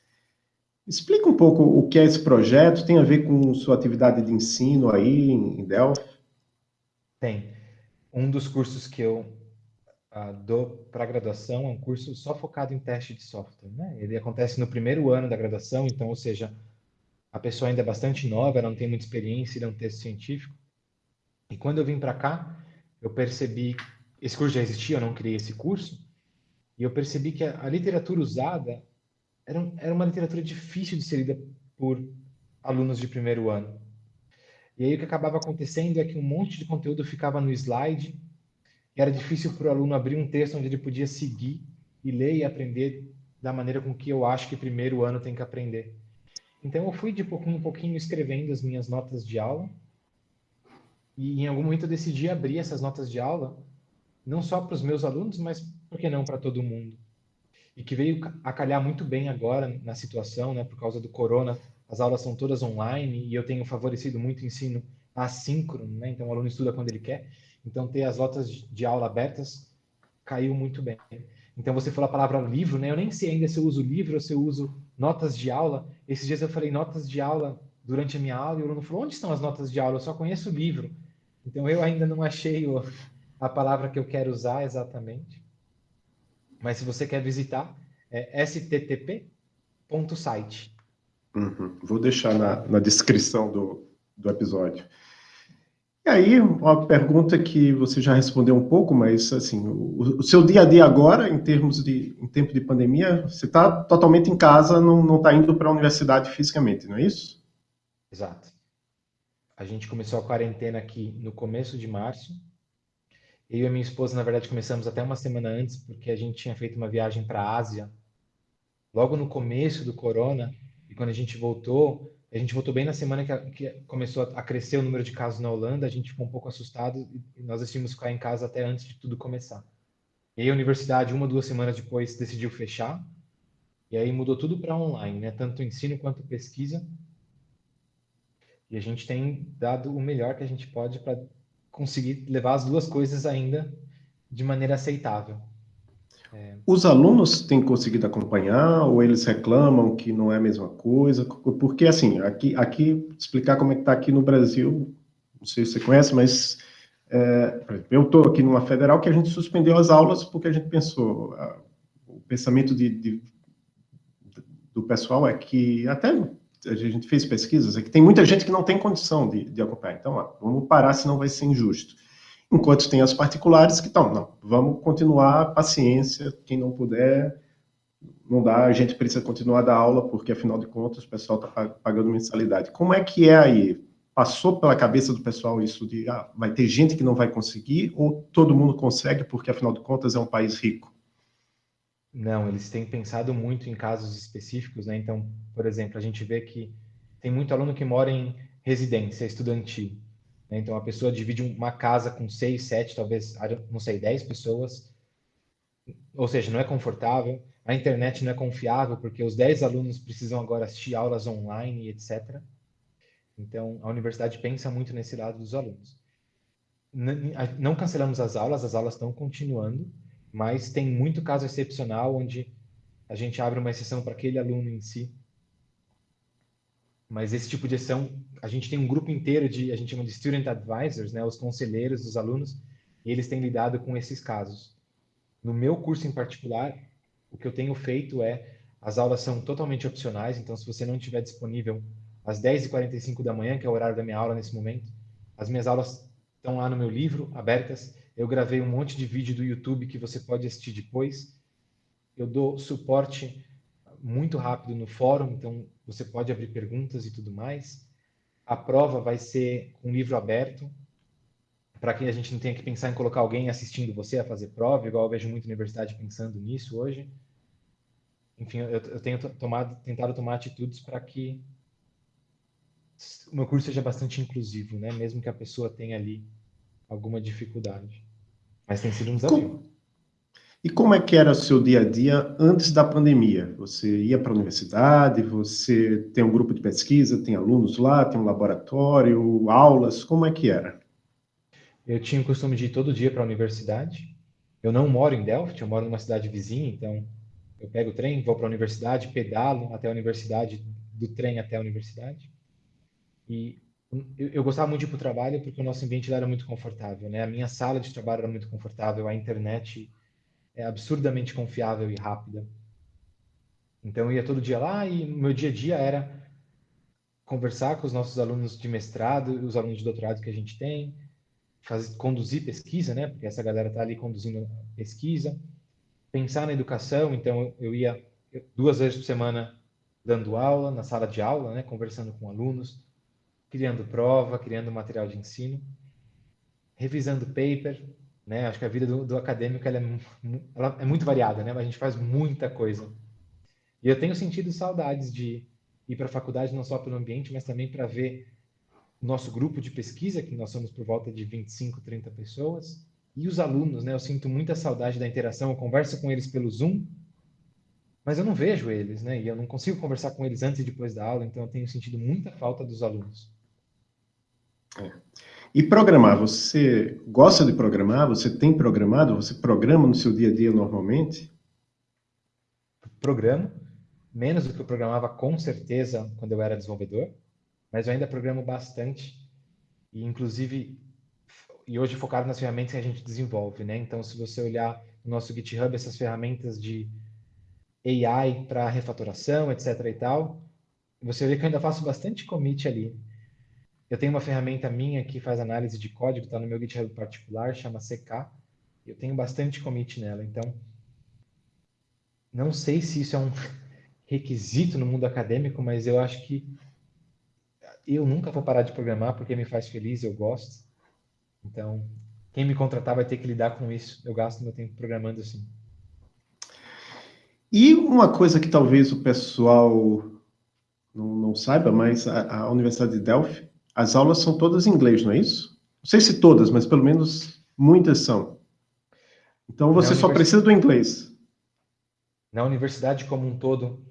Explica um pouco o que é esse projeto, tem a ver com sua atividade de ensino aí em Delphi? Tem. Um dos cursos que eu uh, dou para graduação é um curso só focado em teste de software. Né? Ele acontece no primeiro ano da graduação, então, ou seja, a pessoa ainda é bastante nova, ela não tem muita experiência, ele é um texto científico. E quando eu vim para cá, eu percebi, esse curso já existia, eu não criei esse curso, e eu percebi que a, a literatura usada era, era uma literatura difícil de ser lida por alunos de primeiro ano. E aí o que acabava acontecendo é que um monte de conteúdo ficava no slide, e era difícil para o aluno abrir um texto onde ele podia seguir e ler e aprender da maneira com que eu acho que primeiro ano tem que aprender. Então eu fui de pouquinho em pouquinho escrevendo as minhas notas de aula, e em algum momento eu decidi abrir essas notas de aula, não só para os meus alunos, mas por que não para todo mundo? E que veio a calhar muito bem agora na situação, né, por causa do corona, as aulas são todas online e eu tenho favorecido muito o ensino assíncrono, né, então o aluno estuda quando ele quer, então ter as notas de aula abertas caiu muito bem. Então você falou a palavra livro, né, eu nem sei ainda se eu uso livro ou se eu uso notas de aula. Esses dias eu falei notas de aula durante a minha aula e o aluno falou, onde estão as notas de aula? Eu só conheço o livro. Então eu ainda não achei o, a palavra que eu quero usar exatamente. Mas se você quer visitar, é sttp.site. Uhum. Vou deixar na, na descrição do, do episódio. E aí, uma pergunta que você já respondeu um pouco, mas assim, o, o seu dia a dia agora, em termos de em tempo de pandemia, você está totalmente em casa, não está indo para a universidade fisicamente, não é isso? Exato. A gente começou a quarentena aqui no começo de março, eu e a minha esposa, na verdade, começamos até uma semana antes, porque a gente tinha feito uma viagem para a Ásia, logo no começo do corona, e quando a gente voltou, a gente voltou bem na semana que, a, que começou a crescer o número de casos na Holanda, a gente ficou um pouco assustado e nós decidimos ficar em casa até antes de tudo começar. E aí a universidade, uma, duas semanas depois, decidiu fechar, e aí mudou tudo para online, né? tanto ensino quanto pesquisa. E a gente tem dado o melhor que a gente pode para conseguir levar as duas coisas ainda de maneira aceitável. É... Os alunos têm conseguido acompanhar ou eles reclamam que não é a mesma coisa? Porque, assim, aqui, aqui explicar como é que está aqui no Brasil, não sei se você conhece, mas é, eu estou aqui numa federal que a gente suspendeu as aulas porque a gente pensou, a, o pensamento de, de, do pessoal é que, até a gente fez pesquisas, é que tem muita gente que não tem condição de, de acompanhar. Então, ó, vamos parar, senão vai ser injusto. Enquanto tem as particulares que estão, não, vamos continuar, paciência, quem não puder, não dá, a gente precisa continuar da aula, porque afinal de contas o pessoal está pagando mensalidade. Como é que é aí? Passou pela cabeça do pessoal isso de, ah, vai ter gente que não vai conseguir, ou todo mundo consegue, porque afinal de contas é um país rico? Não, eles têm pensado muito em casos específicos, né? Então, por exemplo, a gente vê que tem muito aluno que mora em residência estudantil. Né? Então, a pessoa divide uma casa com seis, sete, talvez, não sei, dez pessoas, ou seja, não é confortável. A internet não é confiável porque os dez alunos precisam agora assistir aulas online, etc. Então, a universidade pensa muito nesse lado dos alunos. Não cancelamos as aulas, as aulas estão continuando, mas tem muito caso excepcional onde a gente abre uma exceção para aquele aluno em si mas esse tipo de ação, a gente tem um grupo inteiro de, a gente chama de student advisors, né, os conselheiros dos alunos, e eles têm lidado com esses casos. No meu curso em particular, o que eu tenho feito é, as aulas são totalmente opcionais, então se você não estiver disponível às 10h45 da manhã, que é o horário da minha aula nesse momento, as minhas aulas estão lá no meu livro, abertas, eu gravei um monte de vídeo do YouTube que você pode assistir depois, eu dou suporte muito rápido no fórum, então você pode abrir perguntas e tudo mais. A prova vai ser um livro aberto, para que a gente não tenha que pensar em colocar alguém assistindo você a fazer prova, igual eu vejo muita universidade pensando nisso hoje. Enfim, eu, eu tenho tomado, tentado tomar atitudes para que o meu curso seja bastante inclusivo, né? Mesmo que a pessoa tenha ali alguma dificuldade. Mas tem sido um desafio. E como é que era o seu dia a dia antes da pandemia? Você ia para a universidade, você tem um grupo de pesquisa, tem alunos lá, tem um laboratório, aulas, como é que era? Eu tinha o costume de ir todo dia para a universidade. Eu não moro em Delft, eu moro numa cidade vizinha, então eu pego o trem, vou para a universidade, pedalo até a universidade, do trem até a universidade. E eu, gostava muito de ir para o trabalho porque o nosso ambiente era muito confortável, né? A minha sala de trabalho era muito confortável, a internet é absurdamente confiável e rápida. Então eu ia todo dia lá e meu dia a dia era conversar com os nossos alunos de mestrado, os alunos de doutorado que a gente tem, fazer, conduzir pesquisa, né? Porque essa galera está ali conduzindo pesquisa, pensar na educação. Então eu ia duas vezes por semana dando aula na sala de aula, né? Conversando com alunos, criando prova, criando material de ensino, revisando paper, né? Acho que a vida do, do acadêmico ela é, ela é, muito variada, né? Mas a gente faz muita coisa. E eu tenho sentido saudades de ir para a faculdade não só pelo ambiente, mas também para ver nosso grupo de pesquisa, que nós somos por volta de 25, 30 pessoas, e os alunos, né? Eu sinto muita saudade da interação, eu converso com eles pelo Zoom, mas eu não vejo eles, né? E eu não consigo conversar com eles antes e depois da aula, então eu tenho sentido muita falta dos alunos. É. E programar, você gosta de programar? Você tem programado? Você programa no seu dia a dia normalmente? Programo, menos do que eu programava com certeza quando eu era desenvolvedor, mas eu ainda programo bastante e inclusive e hoje focado nas ferramentas que a gente desenvolve, né? Então, se você olhar no nosso GitHub essas ferramentas de AI para refatoração, etc e tal, você vê que eu ainda faço bastante commit ali. Eu tenho uma ferramenta minha que faz análise de código, está no meu GitHub particular, chama CK. Eu tenho bastante commit nela, então não sei se isso é um requisito no mundo acadêmico, mas eu acho que eu nunca vou parar de programar porque me faz feliz, eu gosto. Então, quem me contratar vai ter que lidar com isso. Eu gasto meu tempo programando assim. E uma coisa que talvez o pessoal não, não saiba, mas a, a Universidade de Delphi as aulas são todas em inglês, não é isso? Não sei se todas, mas pelo menos muitas são. Então você só precisa do inglês. Na universidade como um todo,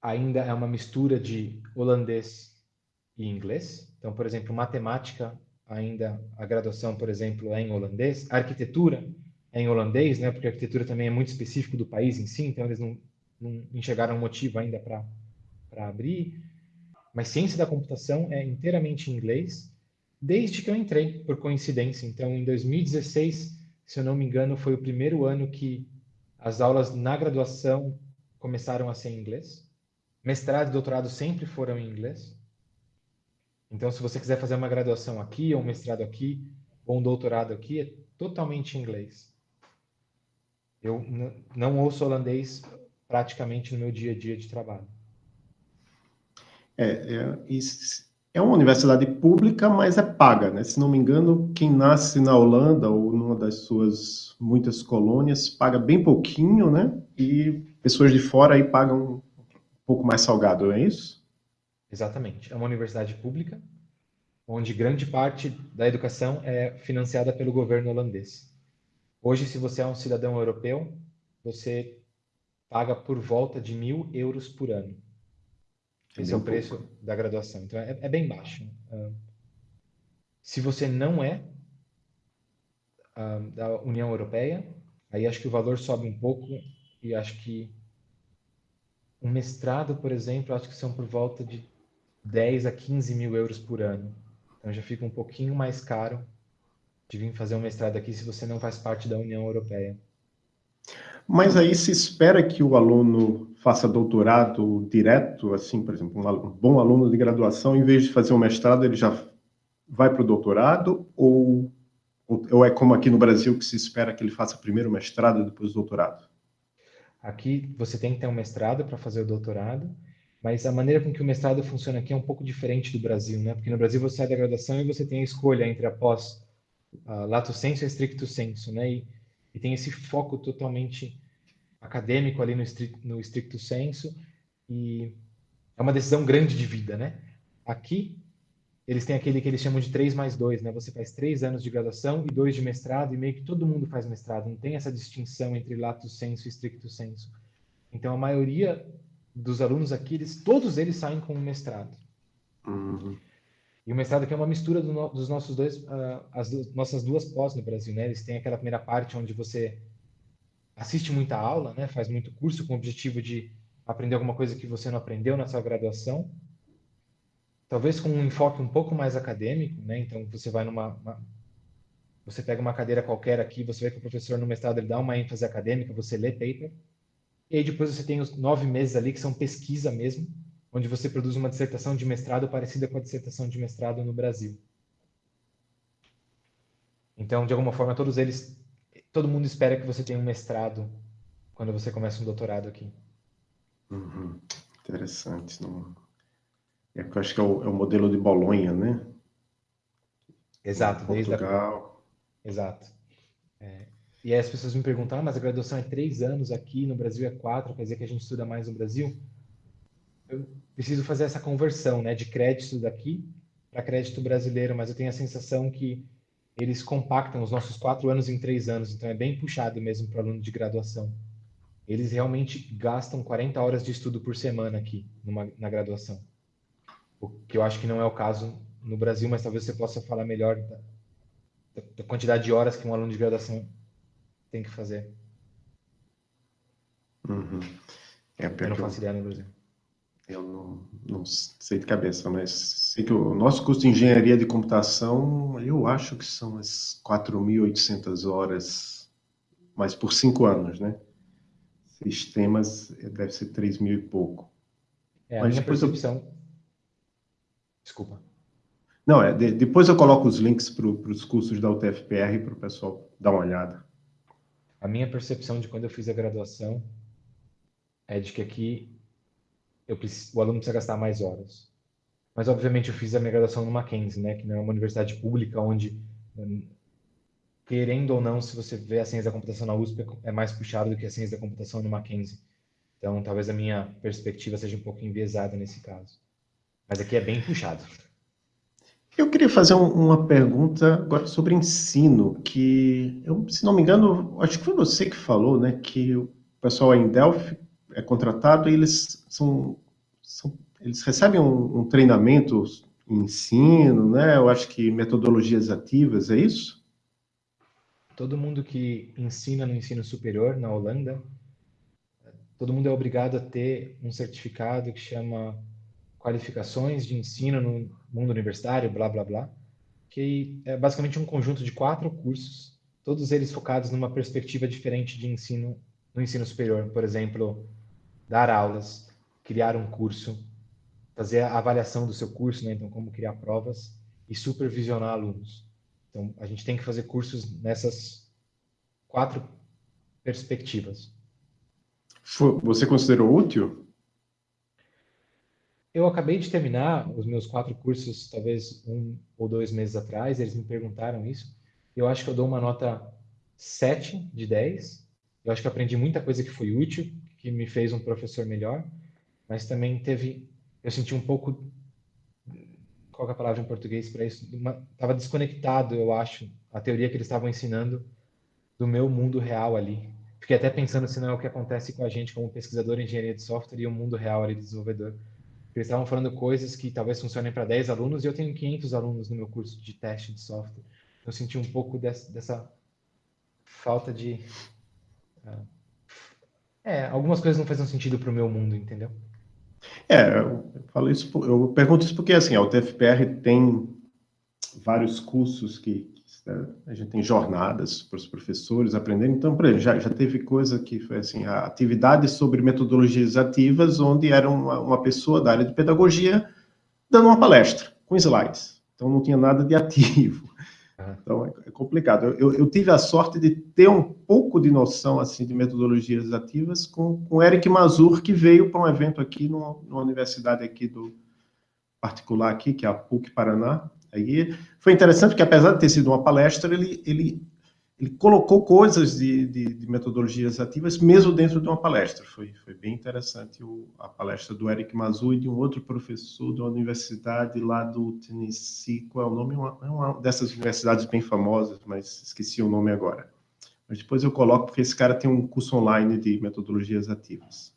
ainda é uma mistura de holandês e inglês. Então, por exemplo, matemática, ainda a graduação, por exemplo, é em holandês. A arquitetura é em holandês, né? Porque a arquitetura também é muito específico do país em si, então eles não, não enxergaram motivo ainda para abrir. Mas ciência da computação é inteiramente em inglês, desde que eu entrei, por coincidência. Então, em 2016, se eu não me engano, foi o primeiro ano que as aulas na graduação começaram a ser em inglês. Mestrado e doutorado sempre foram em inglês. Então, se você quiser fazer uma graduação aqui ou um mestrado aqui, ou o doutorado aqui é totalmente em inglês. Eu não ouço holandês praticamente no meu dia a dia de trabalho. É, é, é uma universidade pública, mas é paga, né? Se não me engano, quem nasce na Holanda ou numa das suas muitas colônias paga bem pouquinho, né? E pessoas de fora aí pagam um pouco mais salgado, não é isso? Exatamente. É uma universidade pública, onde grande parte da educação é financiada pelo governo holandês. Hoje, se você é um cidadão europeu, você paga por volta de mil euros por ano. É Esse é o preço pouco. da graduação. Então, é, é bem baixo. Uh, se você não é uh, da União Europeia, aí acho que o valor sobe um pouco e acho que um mestrado, por exemplo, acho que são por volta de 10 a 15 mil euros por ano. Então já fica um pouquinho mais caro de vir fazer um mestrado aqui se você não faz parte da União Europeia. Mas aí se espera que o aluno faça doutorado direto, assim, por exemplo, um bom aluno de graduação, em vez de fazer um mestrado, ele já vai para o doutorado? Ou, ou é como aqui no Brasil, que se espera que ele faça primeiro o mestrado e depois o doutorado? Aqui você tem que ter um mestrado para fazer o doutorado, mas a maneira com que o mestrado funciona aqui é um pouco diferente do Brasil, né? Porque no Brasil você sai da graduação e você tem a escolha entre a pós uh, lato sensu e stricto sensu, né? E, e tem esse foco totalmente acadêmico ali no, estricto, no estricto senso e é uma decisão grande de vida, né? Aqui eles têm aquele que eles chamam de 3 mais 2, né? Você faz três anos de graduação e dois de mestrado, e meio que todo mundo faz mestrado, não tem essa distinção entre lato senso e stricto senso. Então, a maioria dos alunos aqui, eles, todos eles saem com um mestrado. Uhum. E o mestrado aqui é uma mistura do no, dos nossos dois, uh, as do, nossas duas pós no Brasil, né? Eles têm aquela primeira parte onde você assiste muita aula, né? Faz muito curso com o objetivo de aprender alguma coisa que você não aprendeu na sua graduação. Talvez com um enfoque um pouco mais acadêmico, né? Então você vai numa uma, você pega uma cadeira qualquer aqui, você vê que o professor no mestrado ele dá uma ênfase acadêmica, você lê paper. E aí depois você tem os nove meses ali que são pesquisa mesmo, onde você produz uma dissertação de mestrado parecida com a dissertação de mestrado no Brasil. Então, de alguma forma, todos eles, todo mundo espera que você tenha um mestrado quando você começa um doutorado aqui. Uhum. Interessante. Não... É porque eu acho que é o, é o, modelo de Bolonha, né? Exato. Desde A... Exato. É. E aí as pessoas me perguntam, ah, mas a graduação é três anos aqui, no Brasil é quatro, quer dizer que a gente estuda mais no Brasil? eu preciso fazer essa conversão, né, de crédito daqui para crédito brasileiro, mas eu tenho a sensação que eles compactam os nossos quatro anos em três anos, então é bem puxado mesmo para aluno de graduação. Eles realmente gastam 40 horas de estudo por semana aqui numa, na graduação, o que eu acho que não é o caso no Brasil, mas talvez você possa falar melhor da, da quantidade de horas que um aluno de graduação tem que fazer. Uhum. É, eu não faço ideia no Brasil. Eu não, não sei de cabeça, mas sei que o nosso curso de engenharia de computação, eu acho que são as 4.800 horas, mas por cinco anos, né? Sistemas deve ser 3 mil e pouco. É, a mas minha percepção... Eu... Desculpa. Não, é, de, depois eu coloco os links para os cursos da UTFPR para o pessoal dar uma olhada. A minha percepção de quando eu fiz a graduação é de que aqui eu preciso, o aluno precisa gastar mais horas. Mas, obviamente, eu fiz a minha graduação no Mackenzie, né, que não é uma universidade pública onde, hum, querendo ou não, se você vê a ciência da computação na USP, é mais puxado do que a ciência da computação no Mackenzie. Então, talvez a minha perspectiva seja um pouco enviesada nesse caso. Mas aqui é bem puxado. Eu queria fazer um, uma pergunta agora sobre ensino, que, eu, se não me engano, acho que foi você que falou, né, que o pessoal em Delphi é contratado e eles são são, eles recebem um, um, treinamento ensino, né? Eu acho que metodologias ativas, é isso? Todo mundo que ensina no ensino superior na Holanda, todo mundo é obrigado a ter um certificado que chama qualificações de ensino no mundo universitário, blá blá blá, que é basicamente um conjunto de quatro cursos, todos eles focados numa perspectiva diferente de ensino no ensino superior, por exemplo, dar aulas, criar um curso, fazer a avaliação do seu curso, né? então como criar provas e supervisionar alunos. Então, a gente tem que fazer cursos nessas quatro perspectivas. Você considerou útil? Eu acabei de terminar os meus quatro cursos, talvez um ou dois meses atrás, eles me perguntaram isso. Eu acho que eu dou uma nota 7 de 10. Eu acho que aprendi muita coisa que foi útil, que me fez um professor melhor, mas também teve, eu senti um pouco, qual é a palavra em português para isso? Estava desconectado, eu acho, a teoria que eles estavam ensinando do meu mundo real ali. Fiquei até pensando se não é o que acontece com a gente como pesquisador em engenharia de software e o mundo real ali de desenvolvedor. Eles estavam falando coisas que talvez funcionem para 10 alunos e eu tenho 500 alunos no meu curso de teste de software. Eu senti um pouco dessa, dessa falta de. Uh, é, algumas coisas não faziam sentido para o meu mundo, entendeu? É, eu falo isso, eu pergunto isso porque assim, a UTFPR tem vários cursos que, né, a gente tem jornadas para os professores aprenderem. Então, por exemplo, já, já teve coisa que foi assim, atividades sobre metodologias ativas, onde era uma, uma pessoa da área de pedagogia dando uma palestra com slides. Então, não tinha nada de ativo. Então, é, é complicado. Eu, eu, tive a sorte de ter um pouco de noção assim de metodologias ativas com, com Eric Mazur, que veio para um evento aqui numa, numa universidade aqui do particular aqui, que é a PUC Paraná, Aí foi interessante porque, apesar de ter sido uma palestra, ele, ele, ele colocou coisas de, de, de metodologias ativas mesmo dentro de uma palestra. Foi, foi bem interessante o, a palestra do Eric Mazu e de um outro professor de uma universidade lá do Tennessee. Qual é o nome? Uma, é uma dessas universidades bem famosas, mas esqueci o nome agora. Mas depois eu coloco, porque esse cara tem um curso online de metodologias ativas.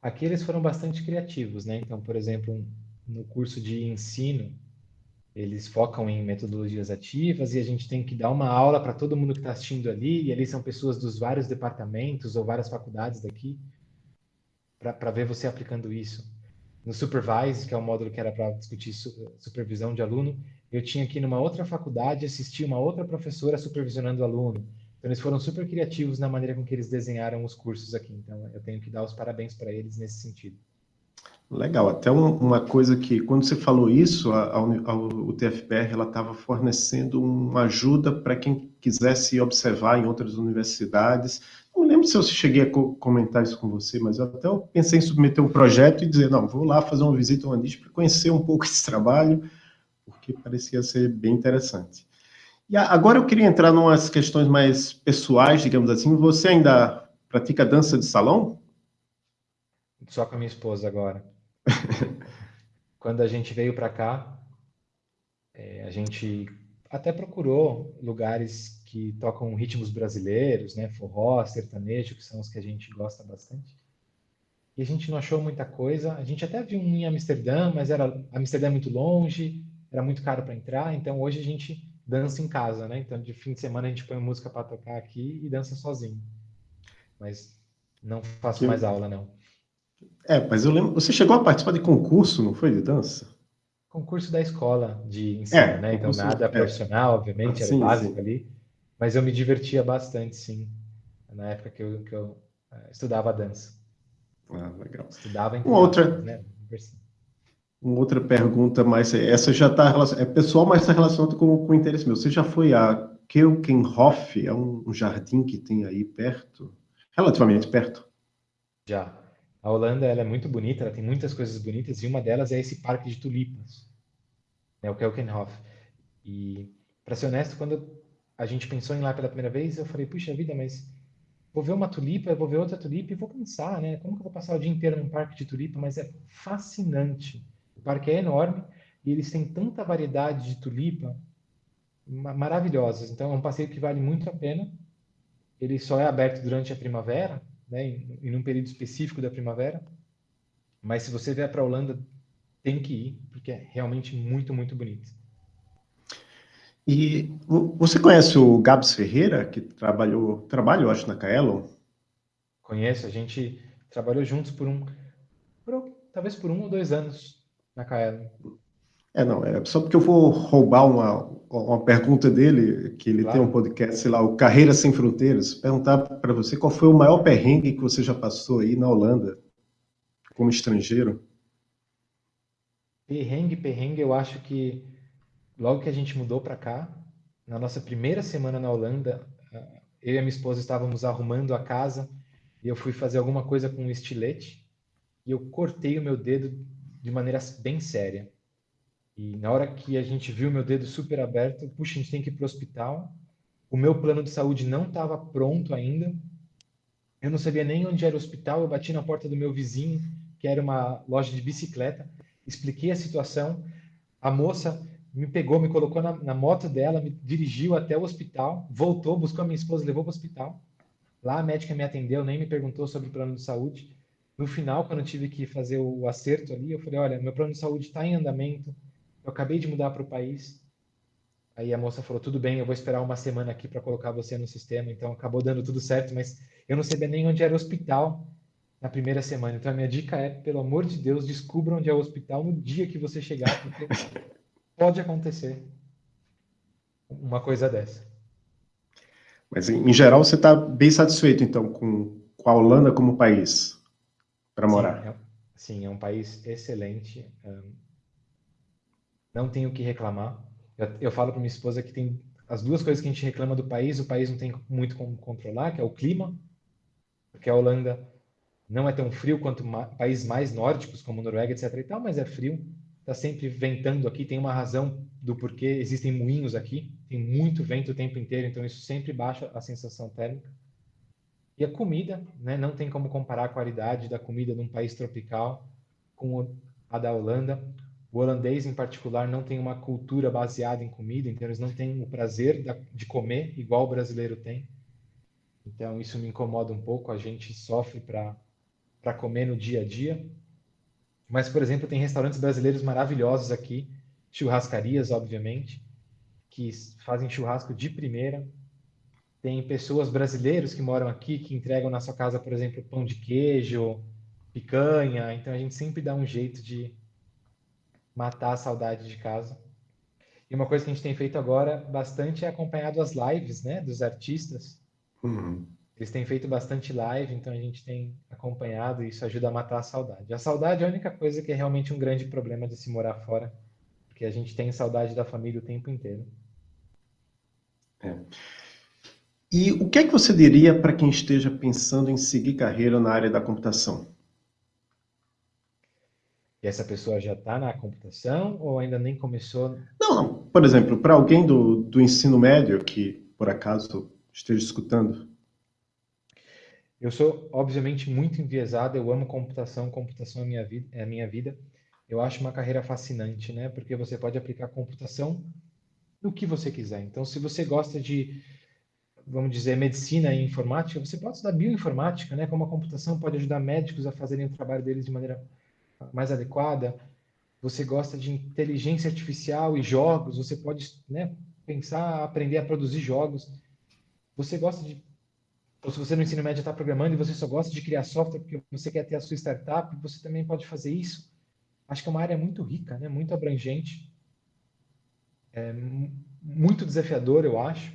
Aqui eles foram bastante criativos, né? Então, por exemplo, no curso de ensino, eles focam em metodologias ativas e a gente tem que dar uma aula para todo mundo que está assistindo ali, e ali são pessoas dos vários departamentos ou várias faculdades daqui, para ver você aplicando isso. No Supervise, que é um módulo que era para discutir su supervisão de aluno, eu tinha aqui numa outra faculdade assistir uma outra professora supervisionando o aluno. Então, eles foram super criativos na maneira com que eles desenharam os cursos aqui. Então, eu tenho que dar os parabéns para eles nesse sentido. Legal, até uma coisa que, quando você falou isso, a, a, a o TFPR estava fornecendo uma ajuda para quem quisesse observar em outras universidades. Não lembro se eu cheguei a comentar isso com você, mas eu até pensei em submeter um projeto e dizer, não, vou lá fazer uma visita ao Andis para conhecer um pouco *laughs* esse trabalho, porque parecia ser bem interessante. E agora eu queria entrar em umas questões mais pessoais, digamos assim. Você ainda pratica dança de salão? Só com a minha esposa agora. *laughs* Quando a gente veio para cá, é, a gente até procurou lugares que tocam ritmos brasileiros, né, forró, sertanejo, que são os que a gente gosta bastante. E a gente não achou muita coisa. A gente até viu um em Amsterdã, mas era Amsterdã é muito longe, era muito caro para entrar. Então hoje a gente dança em casa, né? Então de fim de semana a gente põe música para tocar aqui e dança sozinho. Mas não faço que... mais aula não. É, mas eu lembro, você chegou a participar de concurso, não foi, de dança? Concurso da escola de ensino, é, né? Então nada é. profissional, obviamente, era sim, básico sim. ali. Mas eu me divertia bastante, sim, na época que eu, que eu uh, estudava dança. Ah, legal. Estudava em uma outra, né? Uma outra pergunta, mas essa já está é pessoal, mas está relacionada com, com o interesse meu. Você já foi a Keukenhof? É um, um jardim que tem aí perto, relativamente perto? Já. A Holanda ela é muito bonita, ela tem muitas coisas bonitas e uma delas é esse parque de tulipas, né, o Kelkenhof. E, para ser honesto, quando a gente pensou em ir lá pela primeira vez, eu falei, puxa vida, mas vou ver uma tulipa, vou ver outra tulipa e vou pensar, né? Como que eu vou passar o dia inteiro num parque de tulipa? Mas é fascinante. O parque é enorme e eles têm tanta variedade de tulipa maravilhosas. Então é um passeio que vale muito a pena. Ele só é aberto durante a primavera, né, em, em um período específico da primavera. Mas se você vier para a Holanda, tem que ir, porque é realmente muito, muito bonito. E você conhece o Gabs Ferreira, que trabalhou, trabalha, eu acho, na Kaelon? Conheço, a gente trabalhou juntos por um, por, talvez por um ou dois anos na Kaelon. É, não, é só porque eu vou roubar uma, uma pergunta dele, que ele claro. tem um podcast, sei lá, o Carreira Sem Fronteiras, perguntar para você qual foi o maior perrengue que você já passou aí na Holanda, como estrangeiro. Perrengue, perrengue, eu acho que logo que a gente mudou para cá, na nossa primeira semana na Holanda, eu e a minha esposa estávamos arrumando a casa e eu fui fazer alguma coisa com um estilete e eu cortei o meu dedo de maneira bem séria. E na hora que a gente viu meu dedo super aberto, puxa, a gente tem que ir para o hospital. O meu plano de saúde não estava pronto ainda. Eu não sabia nem onde era o hospital. Eu bati na porta do meu vizinho, que era uma loja de bicicleta. Expliquei a situação. A moça me pegou, me colocou na, na moto dela, me dirigiu até o hospital, voltou, buscou a minha esposa, levou para o hospital. Lá a médica me atendeu, nem me perguntou sobre o plano de saúde. No final, quando eu tive que fazer o acerto ali, eu falei: olha, meu plano de saúde está em andamento, eu acabei de mudar para o país. Aí a moça falou: tudo bem, eu vou esperar uma semana aqui para colocar você no sistema. Então acabou dando tudo certo, mas eu não sabia nem onde era o hospital na primeira semana. Então a minha dica é: pelo amor de Deus, descubra onde é o hospital no dia que você chegar, porque *laughs* pode acontecer uma coisa dessa. Mas em geral você está bem satisfeito então com, com a Holanda como país para morar? Sim é, sim, é um país excelente. Um, não tenho o que reclamar. Eu, eu falo para minha esposa que tem as duas coisas que a gente reclama do país, o país não tem muito como controlar, que é o clima, porque a Holanda não é tão frio quanto ma países mais nórdicos, como Noruega, etc. e tal, mas é frio. Está sempre ventando aqui, tem uma razão do porquê existem moinhos aqui, tem muito vento o tempo inteiro, então isso sempre baixa a sensação térmica. E a comida, né, não tem como comparar a qualidade da comida num país tropical com a da Holanda. O holandês, em particular, não tem uma cultura baseada em comida, então eles não têm o prazer de comer igual o brasileiro tem. Então, isso me incomoda um pouco. A gente sofre para comer no dia a dia. Mas, por exemplo, tem restaurantes brasileiros maravilhosos aqui, churrascarias, obviamente, que fazem churrasco de primeira. Tem pessoas brasileiros que moram aqui que entregam na sua casa, por exemplo, pão de queijo, picanha. Então, a gente sempre dá um jeito de matar a saudade de casa. E uma coisa que a gente tem feito agora bastante é acompanhado as lives, né, dos artistas. Uhum. Eles têm feito bastante live, então a gente tem acompanhado e isso ajuda a matar a saudade. A saudade é a única coisa que é realmente um grande problema de se morar fora, porque a gente tem saudade da família o tempo inteiro. É. E o que é que você diria para quem esteja pensando em seguir carreira na área da computação? E essa pessoa já está na computação ou ainda nem começou? Não, não. Por exemplo, para alguém do, do ensino médio que, por acaso, esteja escutando. Eu sou, obviamente, muito enviesado. Eu amo computação. Computação é, minha vida, é a minha vida. Eu acho uma carreira fascinante, né? Porque você pode aplicar computação no que você quiser. Então, se você gosta de, vamos dizer, medicina e informática, você pode estudar bioinformática, né? Como a computação pode ajudar médicos a fazerem o trabalho deles de maneira mais adequada, você gosta de inteligência artificial e jogos, você pode né, pensar, aprender a produzir jogos. Você gosta de. Ou se você no ensino médio está programando e você só gosta de criar software porque você quer ter a sua startup, você também pode fazer isso. Acho que é uma área muito rica, né, muito abrangente. É muito desafiador, eu acho,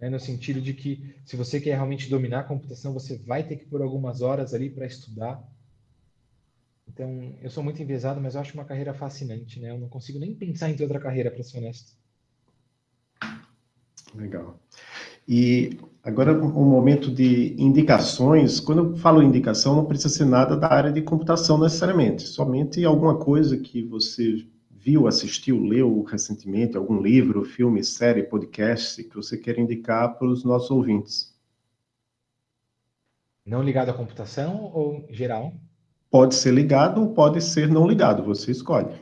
né, no sentido de que se você quer realmente dominar a computação, você vai ter que pôr algumas horas ali para estudar então, eu sou muito enviesado, mas eu acho uma carreira fascinante, né? Eu não consigo nem pensar em ter outra carreira, para ser honesto. Legal. E agora um momento de indicações. Quando eu falo indicação, não precisa ser nada da área de computação necessariamente, somente alguma coisa que você viu, assistiu, leu recentemente, algum livro, filme, série, podcast que você quer indicar para os nossos ouvintes. Não ligado à computação ou geral? Pode ser ligado ou pode ser não ligado, você escolhe.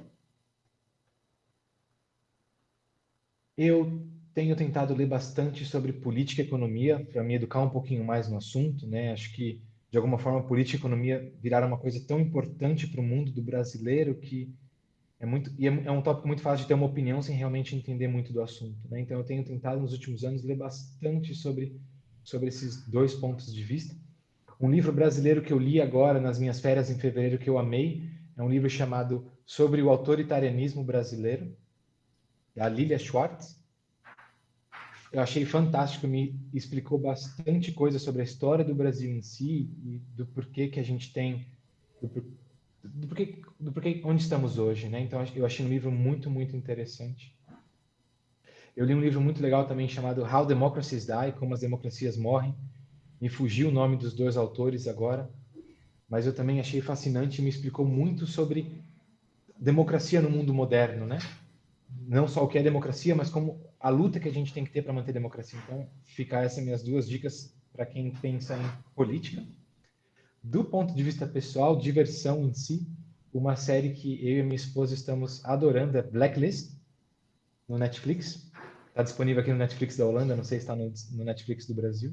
Eu tenho tentado ler bastante sobre política e economia para me educar um pouquinho mais no assunto, né? Acho que de alguma forma política e economia viraram uma coisa tão importante para o mundo do brasileiro que é muito e é, é um tópico muito fácil de ter uma opinião sem realmente entender muito do assunto, né? Então eu tenho tentado nos últimos anos ler bastante sobre sobre esses dois pontos de vista. Um livro brasileiro que eu li agora nas minhas férias em fevereiro que eu amei é um livro chamado Sobre o Autoritarianismo Brasileiro, da Lilia Schwartz. Eu achei fantástico, me explicou bastante coisa sobre a história do Brasil em si e do porquê que a gente tem, do, do porquê, do porquê onde estamos hoje, né? Então eu achei um livro muito, muito interessante. Eu li um livro muito legal também chamado How Democracies Die, Como as Democracias Morrem. Me fugiu o nome dos dois autores agora, mas eu também achei fascinante e me explicou muito sobre democracia no mundo moderno, né? Não só o que é democracia, mas como a luta que a gente tem que ter para manter a democracia. Então, ficar essas minhas duas dicas para quem pensa em política. Do ponto de vista pessoal, diversão em si, uma série que eu e minha esposa estamos adorando é Blacklist, no Netflix. Está disponível aqui no Netflix da Holanda, não sei se está no, no, Netflix do Brasil.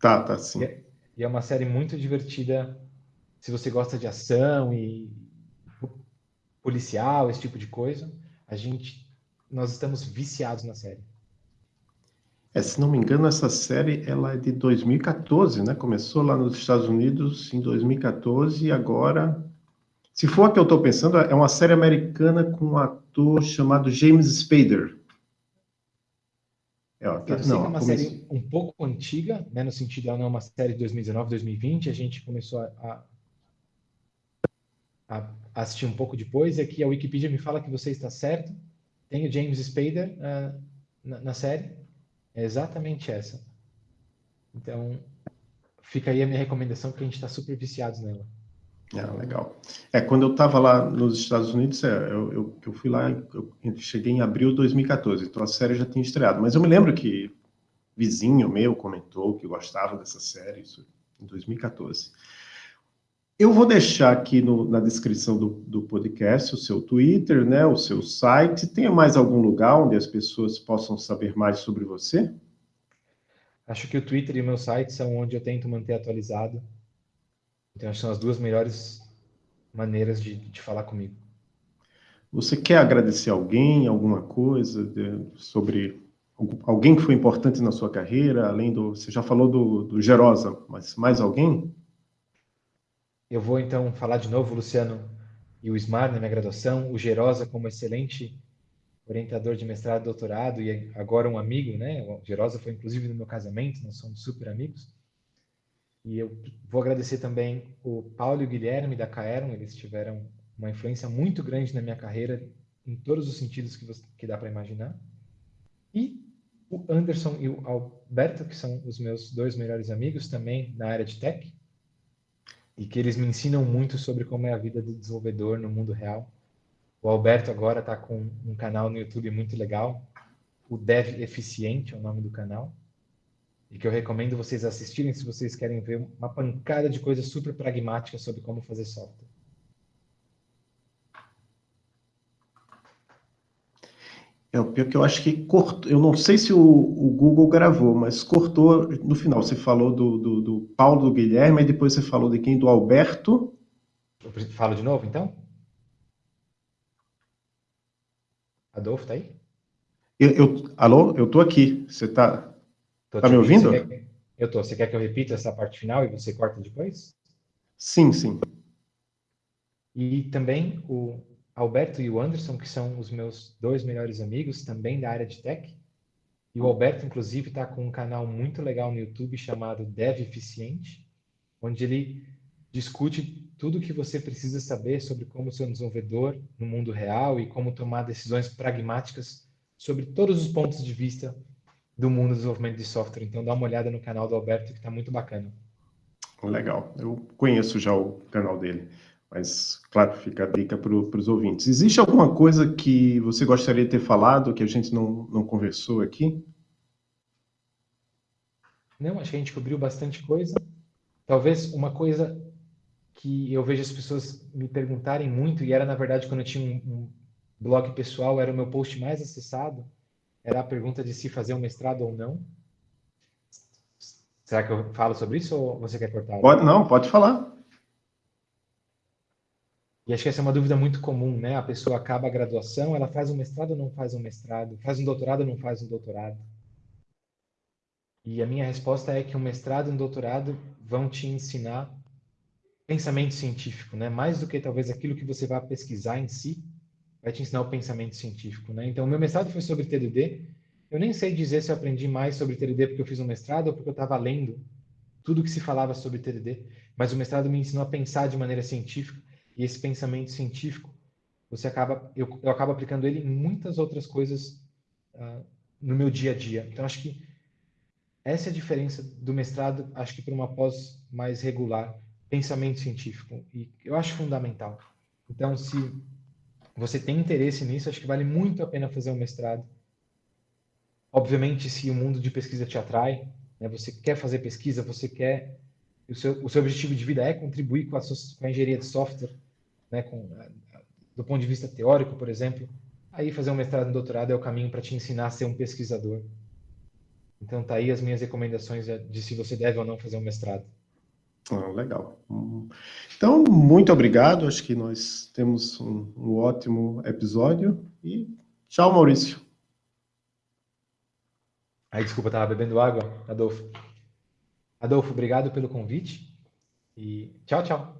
Tá, tá sim. E é, e é uma série muito divertida se você gosta de ação e policial, esse tipo de coisa. A gente, nós estamos viciados na série. É, se não me engano, essa série ela é de 2014, né? Começou lá nos Estados Unidos em 2014 e agora, se for a que eu estou pensando, é uma série americana com um ator chamado James Spader. É, ó, tá, eu sei não, que é uma série um pouco antiga, né? No sentido, ela não é uma série de 2019, 2020. A gente começou a, a, a assistir um pouco depois. E aqui a Wikipedia me fala que você está certo. Tem o James Spader uh, na, na série. É exatamente essa. Então, fica aí a minha recomendação, porque a gente está super viciados nela. Ah, legal. É, quando eu estava lá nos Estados Unidos, é, eu, eu, eu, fui lá, eu cheguei em abril de 2014, então a série já tinha estreado. Mas eu me lembro que vizinho meu comentou que gostava dessa série, isso em 2014. Eu vou deixar aqui no, na descrição do, do, podcast o seu Twitter, né, o seu site. Tem mais algum lugar onde as pessoas possam saber mais sobre você? Acho que o Twitter e o meu site são onde eu tento manter atualizado. Então, acho que são as duas melhores maneiras de, de falar comigo. Você quer agradecer alguém, alguma coisa de, sobre alguém que foi importante na sua carreira, além do... Você já falou do, do Gerosa, mas mais alguém? Eu vou então falar de novo, Luciano, e o SMAR na minha graduação, o Gerosa como excelente orientador de mestrado e doutorado, e agora um amigo, né? O Gerosa foi inclusive no meu casamento, nós somos super amigos. E eu vou agradecer também o Paulo e o Guilherme da Caeron, eles tiveram uma influência muito grande na minha carreira, em todos os sentidos que, você, que dá para imaginar. E o Anderson e o Alberto, que são os meus dois melhores amigos também na área de tech e que eles me ensinam muito sobre como é a vida do desenvolvedor no mundo real. O Alberto agora está com um canal no YouTube muito legal, o Dev Eficiente é o nome do canal, e que eu recomendo vocês assistirem se vocês querem ver uma pancada de coisas super pragmáticas sobre como fazer software. É o pior que eu acho que cortou. Eu não sei se o, o Google gravou, mas cortou no final. Você falou do, do, do, Paulo, do Guilherme, e depois você falou de quem? Do Alberto. Eu falo de novo, então? Adolfo, tá aí? Eu, eu, alô? Eu tô aqui. Você tá, tá me ouvindo? Quer, eu tô. Você quer que eu repita essa parte final e você corta depois? Sim, sim. E também o, Alberto e o Anderson, que são os meus dois melhores amigos, também da área de tech. E o Alberto, inclusive, está com um canal muito legal no YouTube chamado Dev Eficiente, onde ele discute tudo o que você precisa saber sobre como ser um desenvolvedor no mundo real e como tomar decisões pragmáticas sobre todos os pontos de vista do mundo do desenvolvimento de software. Então, dá uma olhada no canal do Alberto, que está muito bacana. Legal. Eu conheço já o canal dele. Mas, claro, fica a dica para os ouvintes. Existe alguma coisa que você gostaria de ter falado que a gente não, não conversou aqui? Não, acho que a gente cobriu bastante coisa. Talvez uma coisa que eu vejo as pessoas me perguntarem muito, e era na verdade quando eu tinha um, um blog pessoal, era o meu post mais acessado, era a pergunta de se fazer um mestrado ou não. Será que eu falo sobre isso ou você quer cortar? Pode, não, pode falar. E acho que essa é uma dúvida muito comum, né? A pessoa acaba a graduação, ela faz um mestrado ou não faz um mestrado? Faz um doutorado ou não faz um doutorado? E a minha resposta é que um mestrado e um doutorado vão te ensinar pensamento científico, né? Mais do que talvez aquilo que você vai pesquisar em si, vai te ensinar o pensamento científico, né? Então, meu mestrado foi sobre TDD. Eu nem sei dizer se eu aprendi mais sobre TDD porque eu fiz um mestrado ou porque eu estava lendo tudo que se falava sobre TDD, mas o mestrado me ensinou a pensar de maneira científica e esse pensamento científico, você acaba, eu, eu acabo aplicando ele em muitas outras coisas uh, no meu dia a dia. Então, acho que essa é a diferença do mestrado, acho que para uma pós mais regular, pensamento científico. E eu acho fundamental. Então, se você tem interesse nisso, acho que vale muito a pena fazer um mestrado. Obviamente, se o mundo de pesquisa te atrai, né, você quer fazer pesquisa, você quer. O seu, o seu objetivo de vida é contribuir com a, com a engenharia de software, né, com, do ponto de vista teórico, por exemplo, aí fazer um mestrado e um doutorado é o caminho para te ensinar a ser um pesquisador. Então, tá aí as minhas recomendações de se você deve ou não fazer um mestrado. Ah, legal. Então, muito obrigado. Acho que nós temos um, um ótimo episódio. E tchau, Maurício. Ai, desculpa, estava bebendo água, Adolfo. Adolfo, obrigado pelo convite. E tchau, tchau.